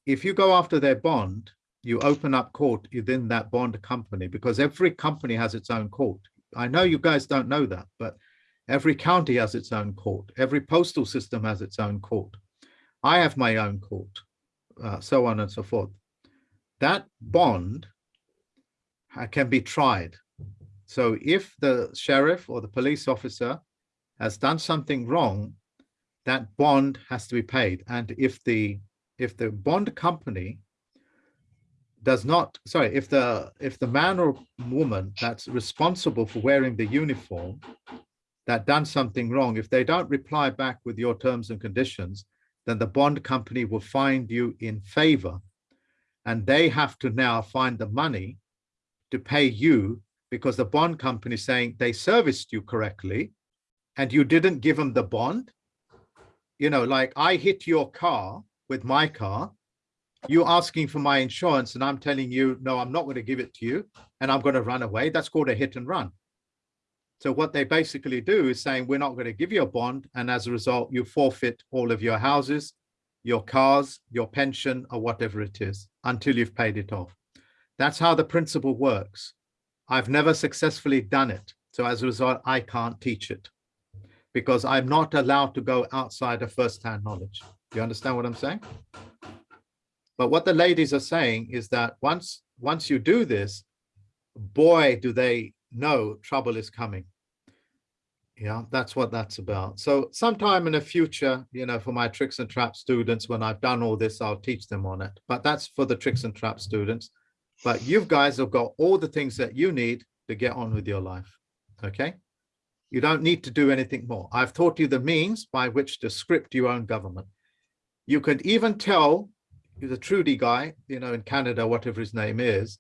If you go after their bond, you open up court within that bond company because every company has its own court. I know you guys don't know that, but every county has its own court. Every postal system has its own court. I have my own court, uh, so on and so forth. that bond can be tried. So if the sheriff or the police officer has done something wrong, that bond has to be paid. And if the, if the bond company does not, sorry, if the, if the man or woman that's responsible for wearing the uniform that done something wrong, if they don't reply back with your terms and conditions, then the bond company will find you in favor. And they have to now find the money to pay you because the bond company is saying they serviced you correctly and you didn't give them the bond. You know, like I hit your car with my car, you're asking for my insurance and I'm telling you, no, I'm not going to give it to you and I'm going to run away. That's called a hit and run. So what they basically do is saying, we're not going to give you a bond. And as a result, you forfeit all of your houses, your cars, your pension, or whatever it is until you've paid it off. That's how the principle works. I've never successfully done it. So as a result, I can't teach it because I'm not allowed to go outside of first-hand knowledge. You understand what I'm saying? But what the ladies are saying is that once, once you do this, boy, do they know trouble is coming. Yeah, that's what that's about. So sometime in the future, you know, for my tricks and trap students, when I've done all this, I'll teach them on it. But that's for the tricks and trap students. But you guys have got all the things that you need to get on with your life. Okay. You don't need to do anything more. I've taught you the means by which to script your own government. You could even tell the Trudy guy, you know, in Canada, whatever his name is,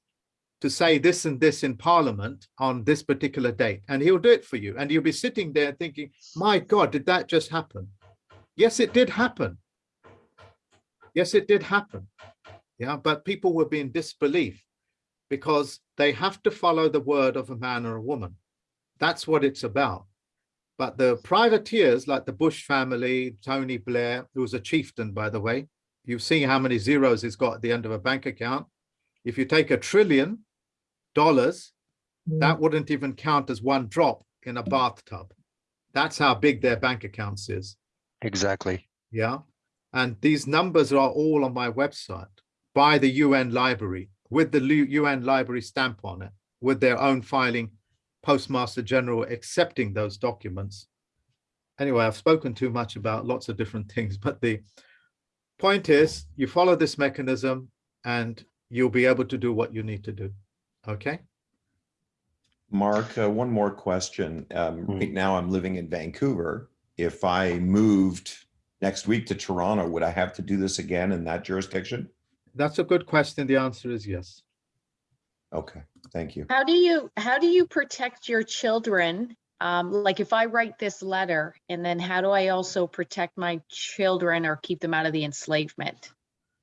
to say this and this in parliament on this particular date and he'll do it for you and you'll be sitting there thinking my god did that just happen yes it did happen yes it did happen yeah but people were be in disbelief because they have to follow the word of a man or a woman that's what it's about but the privateers like the bush family tony blair who was a chieftain by the way you've seen how many zeros he's got at the end of a bank account if you take a trillion dollars, mm. that wouldn't even count as one drop in a bathtub. That's how big their bank accounts is. Exactly. Yeah. And these numbers are all on my website by the UN library with the UN library stamp on it, with their own filing Postmaster General accepting those documents. Anyway, I've spoken too much about lots of different things, but the point is you follow this mechanism and you'll be able to do what you need to do. Okay. Mark, uh, one more question. Um, right now I'm living in Vancouver. If I moved next week to Toronto, would I have to do this again in that jurisdiction? That's a good question. The answer is yes. Okay, thank you. How do you, how do you protect your children? Um, like if I write this letter and then how do I also protect my children or keep them out of the enslavement?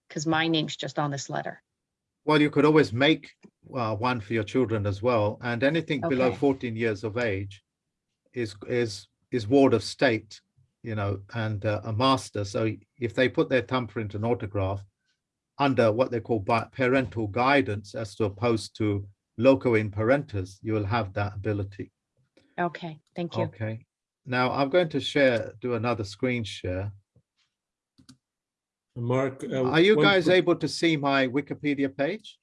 Because my name's just on this letter. Well, you could always make uh, one for your children as well. And anything below 14 years of age is is is ward of state, you know, and uh, a master. So if they put their thumbprint and autograph under what they call parental guidance as to opposed to loco in parentis, you will have that ability. Okay, thank you. Okay. Now I'm going to share, do another screen share. Mark. uh, Are you guys able to see my Wikipedia page?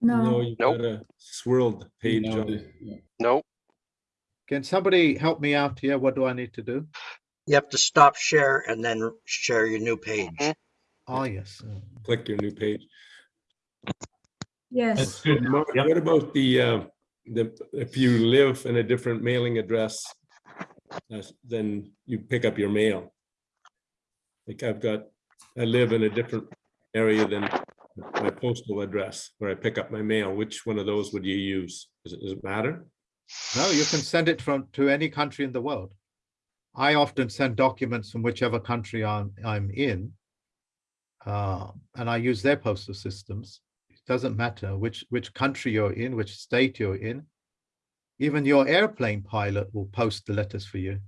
No, no, you got a swirled page No, on. Nope. Can somebody help me out here? What do I need to do? You have to stop share and then share your new page. Oh, yes. Click your new page. Yes. That's good. Mark, What about the, uh, the, if you live in a different mailing address, uh, then you pick up your mail? Like I've got, I live in a different area than my postal address where I pick up my mail. Which one of those would you use? Does it, does it matter? No, you can send it from to any country in the world. I often send documents from whichever country I'm I'm in. Uh, and I use their postal systems. It doesn't matter which which country you're in, which state you're in. Even your airplane pilot will post the letters for you.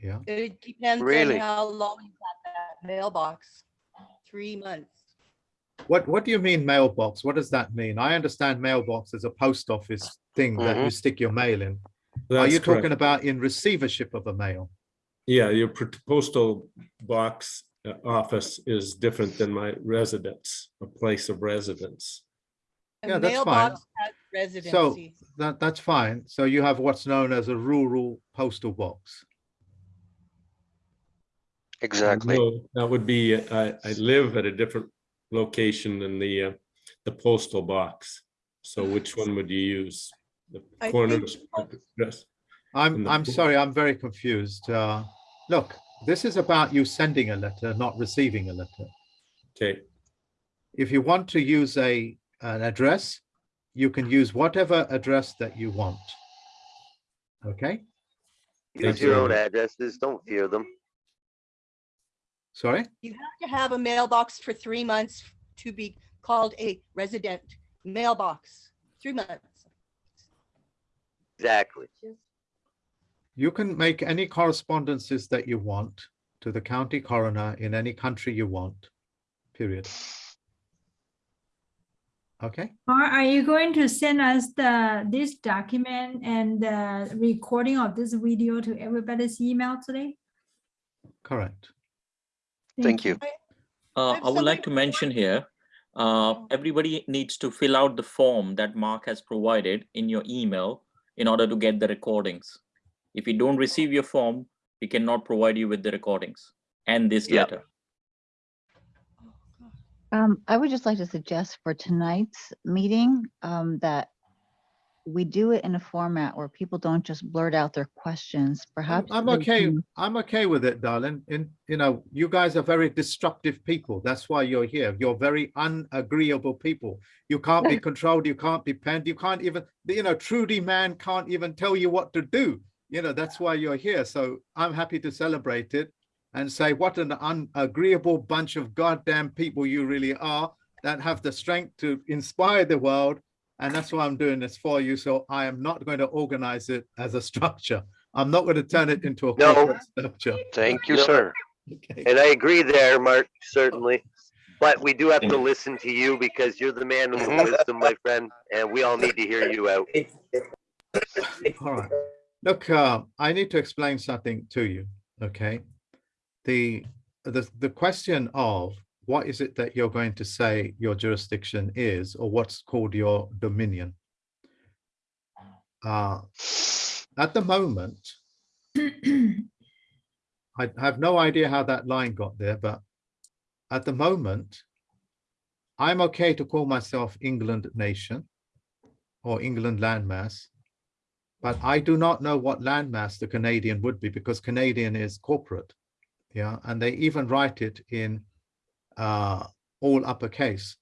Yeah. It depends on Really? how long you got that mailbox. Three months. What what do you mean mailbox? What does that mean? I understand mailbox as a post office thing that you stick your mail in. Are That's you talking correct. about in receivership of a mail? Yeah, your postal box office is different than my residence, a place of residence. A Yeah, that's fine. mailbox has So residency. that, that's fine. So you have what's known as a rural postal box. Exactly. No, That would be, I, I live at a different location than the, uh, the postal box. So which one would you use? The I corner think- address? I'm, And the I'm bo- sorry, I'm very confused. Uh, look, this is about you sending a letter, not receiving a letter. Okay, If you want to use a, an address, you can use whatever address that you want. Okay, Use Thank your you. own addresses, don't fear them. sorry? You have to have a mailbox for three months to be called a resident mailbox, three months. Exactly. You can make any correspondences that you want to the county coroner in any country you want, period. Okay, Or are you going to send us the, this document and the recording of this video to everybody's email today? correct. Thank you. Uh, I would like to mention here, uh, everybody needs to fill out the form that Mark has provided in your email in order to get the recordings. If you don't receive your form, we cannot provide you with the recordings and this Yep. letter. Um, I would just like to suggest for tonight's meeting, um, that we do it in a format where people don't just blurt out their questions, perhaps. I'm okay, can- I'm okay with it, darling. In, you know, you guys are very destructive people. That's why you're here. You're very unagreeable people. You can't be controlled, you can't be penned, you can't even, you know, Trudy man can't even tell you what to do. You know, that's why you're here. So I'm happy to celebrate it and say what an unagreeable bunch of goddamn people you really are that have the strength to inspire the world. And that's why I'm doing this for you. So I am not going to organize it as a structure. I'm not going to turn it into a No. structure. Thank you, No. sir. Okay. And I agree there, Mark, certainly. But we do have to listen to you because you're the man with the wisdom, my friend, and we all need to hear you out. All right. Look, uh, I need to explain something to you, okay? The, the, the question of what is it that you're going to say your jurisdiction is, or what's called your dominion? Uh, at the moment, I have no idea how that line got there, but at the moment, I'm okay to call myself England nation or England landmass, but I do not know what landmass the Canadian would be because Canadian is corporate. Yeah, and they even write it in uh, all uppercase.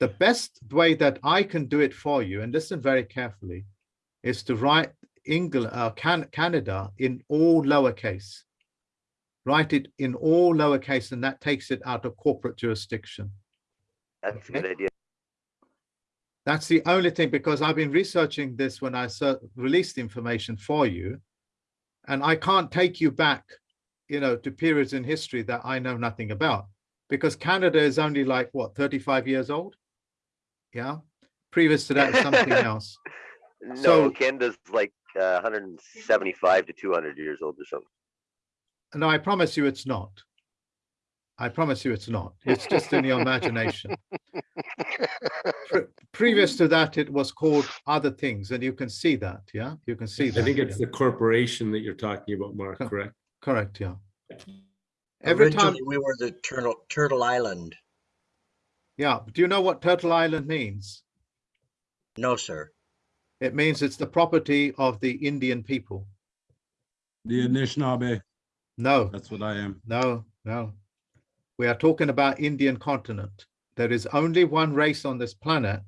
The best way that I can do it for you, and listen very carefully, is to write England, uh, Can Canada in all lowercase. Write it in all lowercase, and that takes it out of corporate jurisdiction. That's a good idea. That's the only thing, because I've been researching this when I released information for you. And I can't take you back, you know, to periods in history that I know nothing about. Because Canada is only like, what, 35 years old? Yeah, previous to that, something else. No, So- Canada's like uh, 175 to 200 years old or something. No, I promise you it's not. I promise you it's not. It's just in your imagination. Pre- Previous to that, it was called other things, and you can see that, yeah? You can see I that. think it's yeah. the corporation that you're talking about, Mark, Co- correct? Correct, yeah. Every time, we were the Turtle, Turtle Island. yeah, do you know what Turtle Island means? No, sir. It means it's the property of the Indian people. The Anishinaabe, No, that's what I am. no, no. We are talking about Indian continent. There is only one race on this planet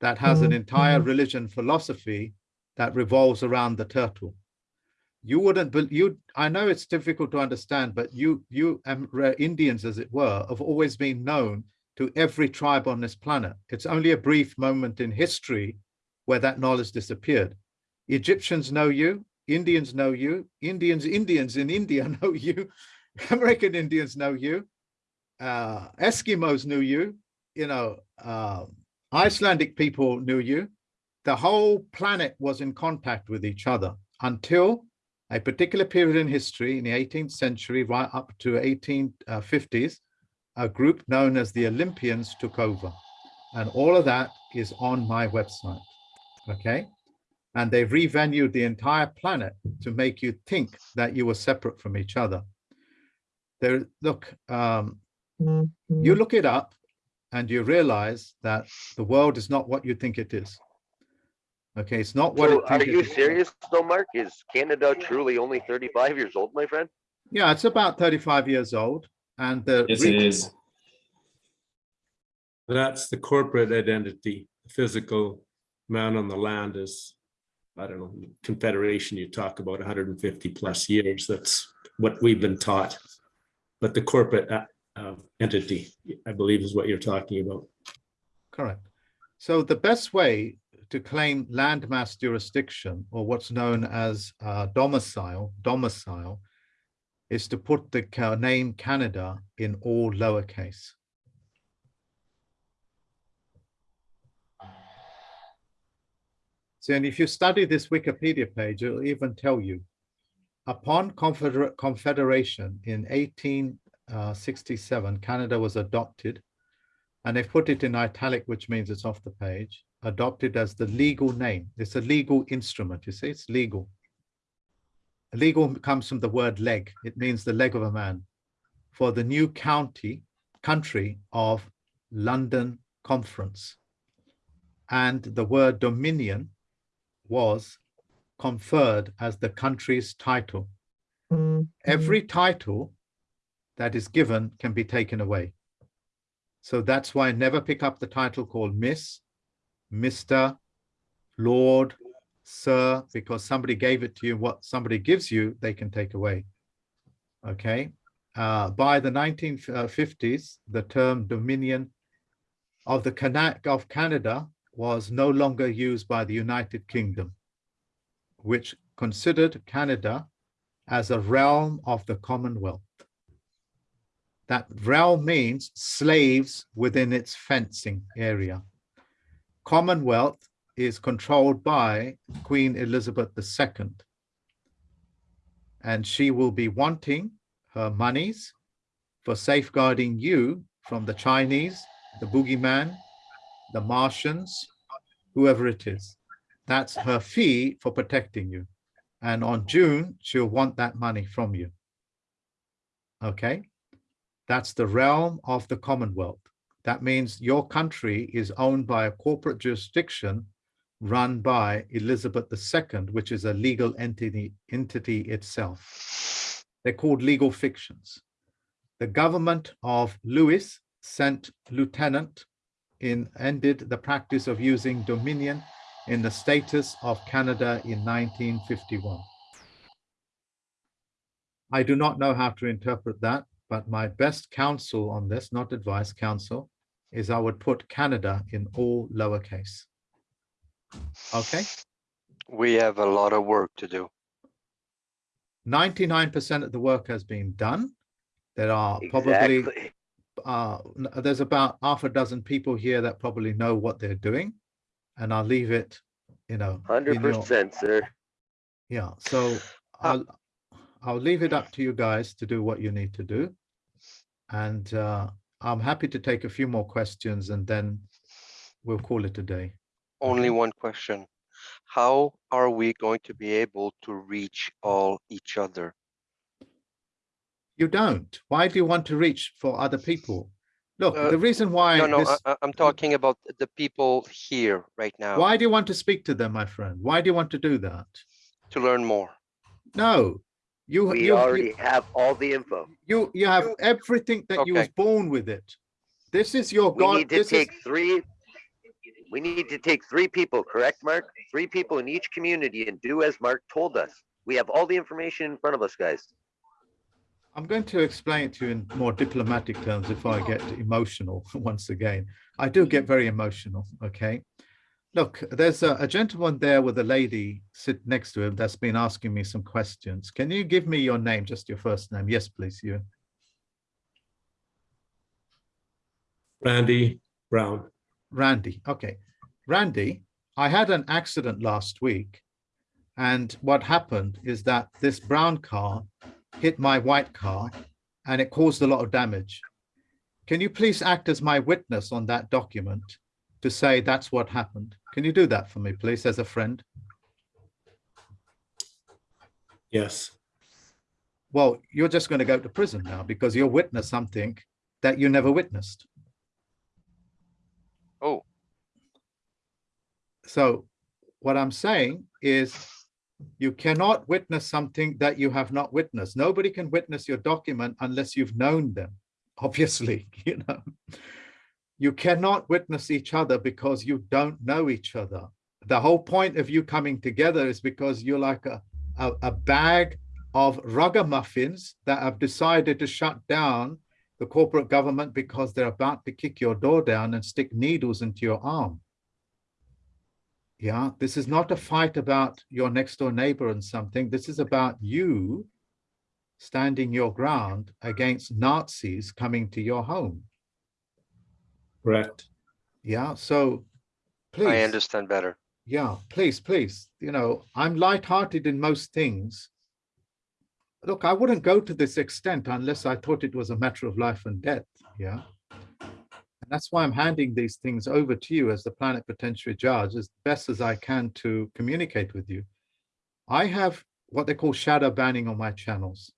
that has an entire religion philosophy that revolves around the turtle. You wouldn't, but you, I know it's difficult to understand, but you, you um, Indians, as it were, have always been known to every tribe on this planet. It's only a brief moment in history where that knowledge disappeared. Egyptians know you, Indians know you, Indians, Indians in India know you, American Indians know you, uh, Eskimos knew you, you know, uh, Icelandic people knew you. The whole planet was in contact with each other until, a particular period in history in the 18th century, right up to 1850s, a group known as the Olympians took over. And all of that is on my website, okay? And they've revenued the entire planet to make you think that you were separate from each other. There, look, um, Mm-hmm. you look it up and you realize that the world is not what you think it is. Okay, it's not what So it are think it you is. serious though, Mark? Is Canada truly only thirty-five years old, my friend? Yeah, it's about 35 years old and the Yes, it re- is. That's the corporate identity. The Physical man on the land is, I don't know, confederation, you talk about hundred and fifty plus years. That's what we've been taught. But the corporate uh, entity, I believe is what you're talking about. Correct. So the best way to claim landmass jurisdiction or what's known as uh, domicile, domicile, is to put the name Canada in all lowercase. So, and if you study this Wikipedia page, it'll even tell you, upon confeder- confederation in Uh, 1867, Canada was adopted and they've put it in italic, which means it's off the page, adopted as the legal name. It's a legal instrument, you see, it's legal. Legal comes from the word leg. It means the leg of a man for the new county, country of London Conference. And the word dominion was conferred as the country's title. Mm-hmm. Every title that is given can be taken away. So that's why I never pick up the title called Miss, Mr., Lord, Sir, because somebody gave it to you. What somebody gives you, they can take away. Okay. Uh, by the 1950s, the term Dominion of the Cana- of Canada was no longer used by the United Kingdom, which considered Canada as a realm of the Commonwealth. That realm means slaves within its fencing area. Commonwealth is controlled by Queen Elizabeth II. And she will be wanting her monies for safeguarding you from the Chinese, the boogeyman, the Martians, whoever it is. That's her fee for protecting you. And on June, she'll want that money from you. Okay? That's the realm of the Commonwealth. That means your country is owned by a corporate jurisdiction run by Elizabeth II, which is a legal entity, entity itself. They're called legal fictions. The government of Louis sent lieutenant in ended the practice of using dominion in the status of Canada in 1951. I do not know how to interpret that, but my best counsel on this, not advice, counsel, is I would put Canada in all lowercase. Okay, We have a lot of work to do. 99% of the work has been done. There are probably, Exactly. uh, there's about half a dozen people here that probably know what they're doing. And I'll leave it, you know. Hundred in your- percent, sir. Yeah, so I'll, I'll leave it up to you guys to do what you need to do. And uh, I'm happy to take a few more questions and then we'll call it a day. Only one question. How are we going to be able to reach all each other? You don't. Why do you want to reach for other people? Look, Uh, the reason why No, no, this, I, I'm talking about the people here right now why do you want to speak to them, my friend? Why do you want to do that? to learn more. No, you, We you, already you, have all the info. you, you have everything that you was born with it. This is your We God. need to This is, take three. We need to take three people, correct, Mark? Three people in each community and do as Mark told us. We have all the information in front of us, guys. I'm going to explain it to you in more diplomatic terms if I get emotional once again. I do get very emotional, okay? Look, there's a, a gentleman there with a lady sit next to him that's been asking me some questions. Can you give me your name, just your first name? Yes, please, you. Randy Brown. Randy, okay. Randy, I had an accident last week And what happened is that this brown car hit my white car and it caused a lot of damage. Can you please act as my witness on that document to say that's what happened? Can you do that for me, please, as a friend? Yes. Well, you're just going to go to prison now because you'll witness something that you never witnessed. Oh, So what I'm saying is you cannot witness something that you have not witnessed. Nobody can witness your document unless you've known them, obviously, you know. You cannot witness each other because you don't know each other. The whole point of you coming together is because you're like a, a, a bag of ragamuffins that have decided to shut down the corporate government because they're about to kick your door down and stick needles into your arm. Yeah, this is not a fight about your next door neighbor and something. This is about you standing your ground against Nazis coming to your home. Correct. Yeah, so please. I understand better. Yeah, please, please. You know, I'm light-hearted in most things. Look, I wouldn't go to this extent unless I thought it was a matter of life and death. Yeah. And that's why I'm handing these things over to you as the plenipotentiary judge as best as I can to communicate with you. I have what they call shadow banning on my channels,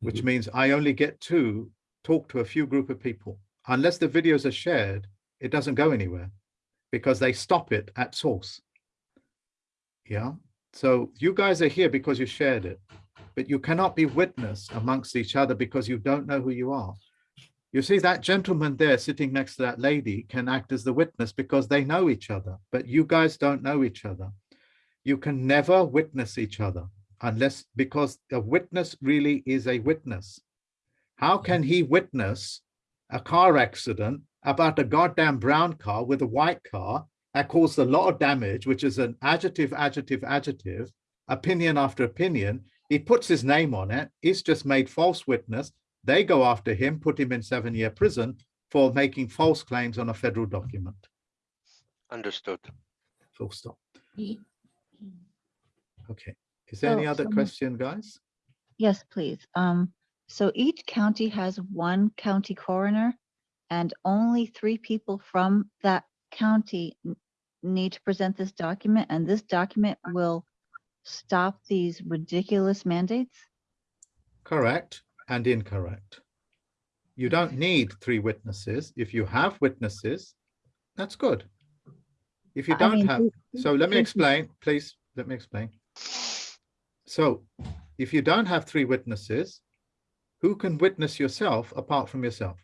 which mm-hmm. means I only get to talk to a few group of people. Unless the videos are shared, it doesn't go anywhere because they stop it at source. Yeah. So you guys are here because you shared it, but you cannot be witness amongst each other because you don't know who you are. You see that gentleman there sitting next to that lady can act as the witness because they know each other, but you guys don't know each other. You can never witness each other unless because a witness really is a witness. How can he witness a car accident about a goddamn brown car with a white car that caused a lot of damage, which is an adjective, adjective, adjective, opinion after opinion. He puts his name on it. He's just made false witness. They go after him, put him in seven year prison for making false claims on a federal document. Understood. Full stop. Okay. Is there any other so- question, guys? Yes, please. Um, so each county has one county coroner and only three people from that county need to present this document and this document will stop these ridiculous mandates? Correct and incorrect. You don't need three witnesses. If you have witnesses, that's good. If you don't mean, have, so let me explain, please, let me explain. So if you don't have three witnesses, who can witness yourself apart from yourself?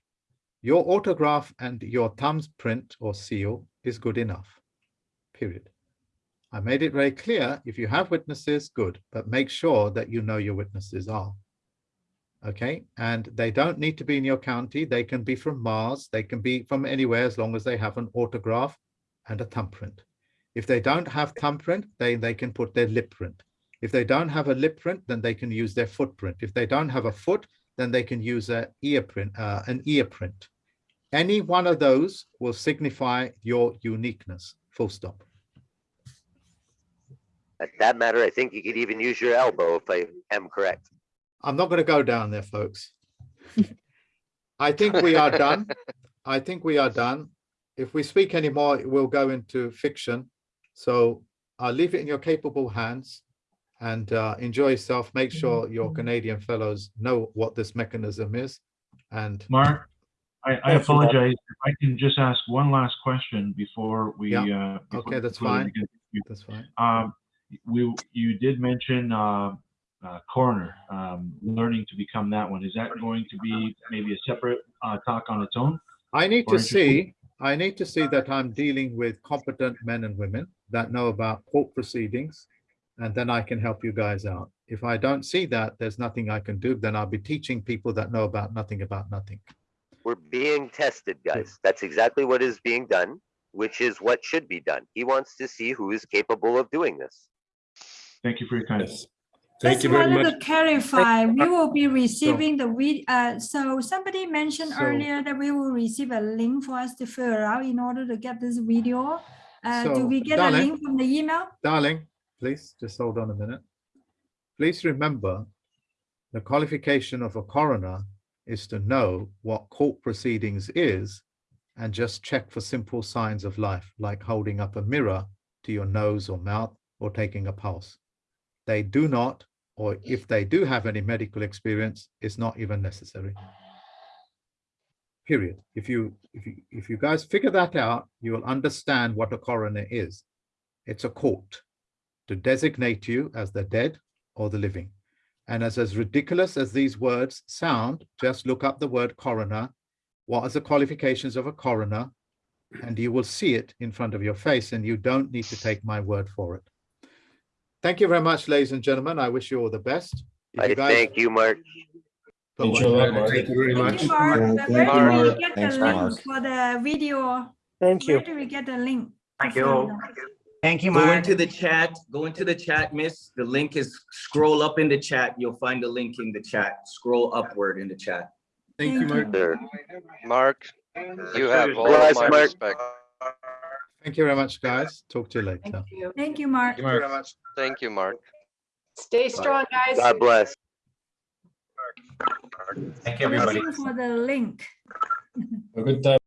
Your autograph and your thumbprint or seal is good enough, period. I made it very clear, if you have witnesses, good, but make sure that you know your witnesses are. Okay, and they don't need to be in your county. They can be from Mars. They can be from anywhere as long as they have an autograph and a thumbprint. If they don't have thumbprint, they, they can put their lip print. If they don't have a lip print, then they can use their footprint. If they don't have a foot, then they can use a ear print, uh, an ear print. Any one of those will signify your uniqueness, full stop. At that matter, I think you could even use your elbow if I am correct. I'm not going to go down there, folks. I think we are done. I think we are done. If we speak anymore, it will go into fiction. So I'll leave it in your capable hands and uh, enjoy yourself. Make sure your Canadian fellows know what this mechanism is. And Mark, I, I apologize. If I can just ask one last question before we. Yeah. uh, before- Okay, that's fine. That's fine. Um, we, you did mention, uh, uh, coroner, um, learning to become that one. Is that going to be maybe a separate, uh, talk on its own? I need to see, I need to see that I'm dealing with competent men and women that know about court proceedings. And then I can help you guys out. If I don't see that, there's nothing I can do, then I'll be teaching people that know about nothing about nothing. We're being tested, guys. That's exactly what is being done, which is what should be done. He wants to see who is capable of doing this. Thank you for your kindness. Thank Just you very wanted much. to clarify, we will be receiving the vid, uh, so somebody mentioned So- earlier that we will receive a link for us to fill out in order to get this video. Uh, do So, we get a darling. link from the email? Darling, please, just hold on a minute. Please remember, the qualification of a coroner is to know what court proceedings is and just check for simple signs of life, like holding up a mirror to your nose or mouth or taking a pulse. They do not, or if they do have any medical experience, it's not even necessary. Period. If you, if you, if you guys figure that out, you will understand what a coroner is. It's a court to designate you as the dead or the living. And as, as ridiculous as these words sound, just look up the word coroner. What are the qualifications of a coroner? And you will see it in front of your face and you don't need to take my word for it. Thank you very much, ladies and gentlemen. I wish you all the best. If I you guys- thank you, Mark. Bye-bye. Thank you very much. Thank you, Mark. Yeah, Uh, Where do we get Thanks, the link Mark. for the video? Thank you. Where you. do we get the link? to Thank you. Out? Thank you, Mark. Go into the chat, go into the chat, miss. The link is, scroll up in the chat. You'll find the link in the chat. Scroll upward in the chat. Thank you, Mark. Sir. Mark, you have all Bless, of my Mark. respect. Thank you very much, guys. Talk to you later. Thank you, Mark. Thank you, Mark. Stay strong, guys. God bless. Thank you, We're everybody. waiting For the link. A good time.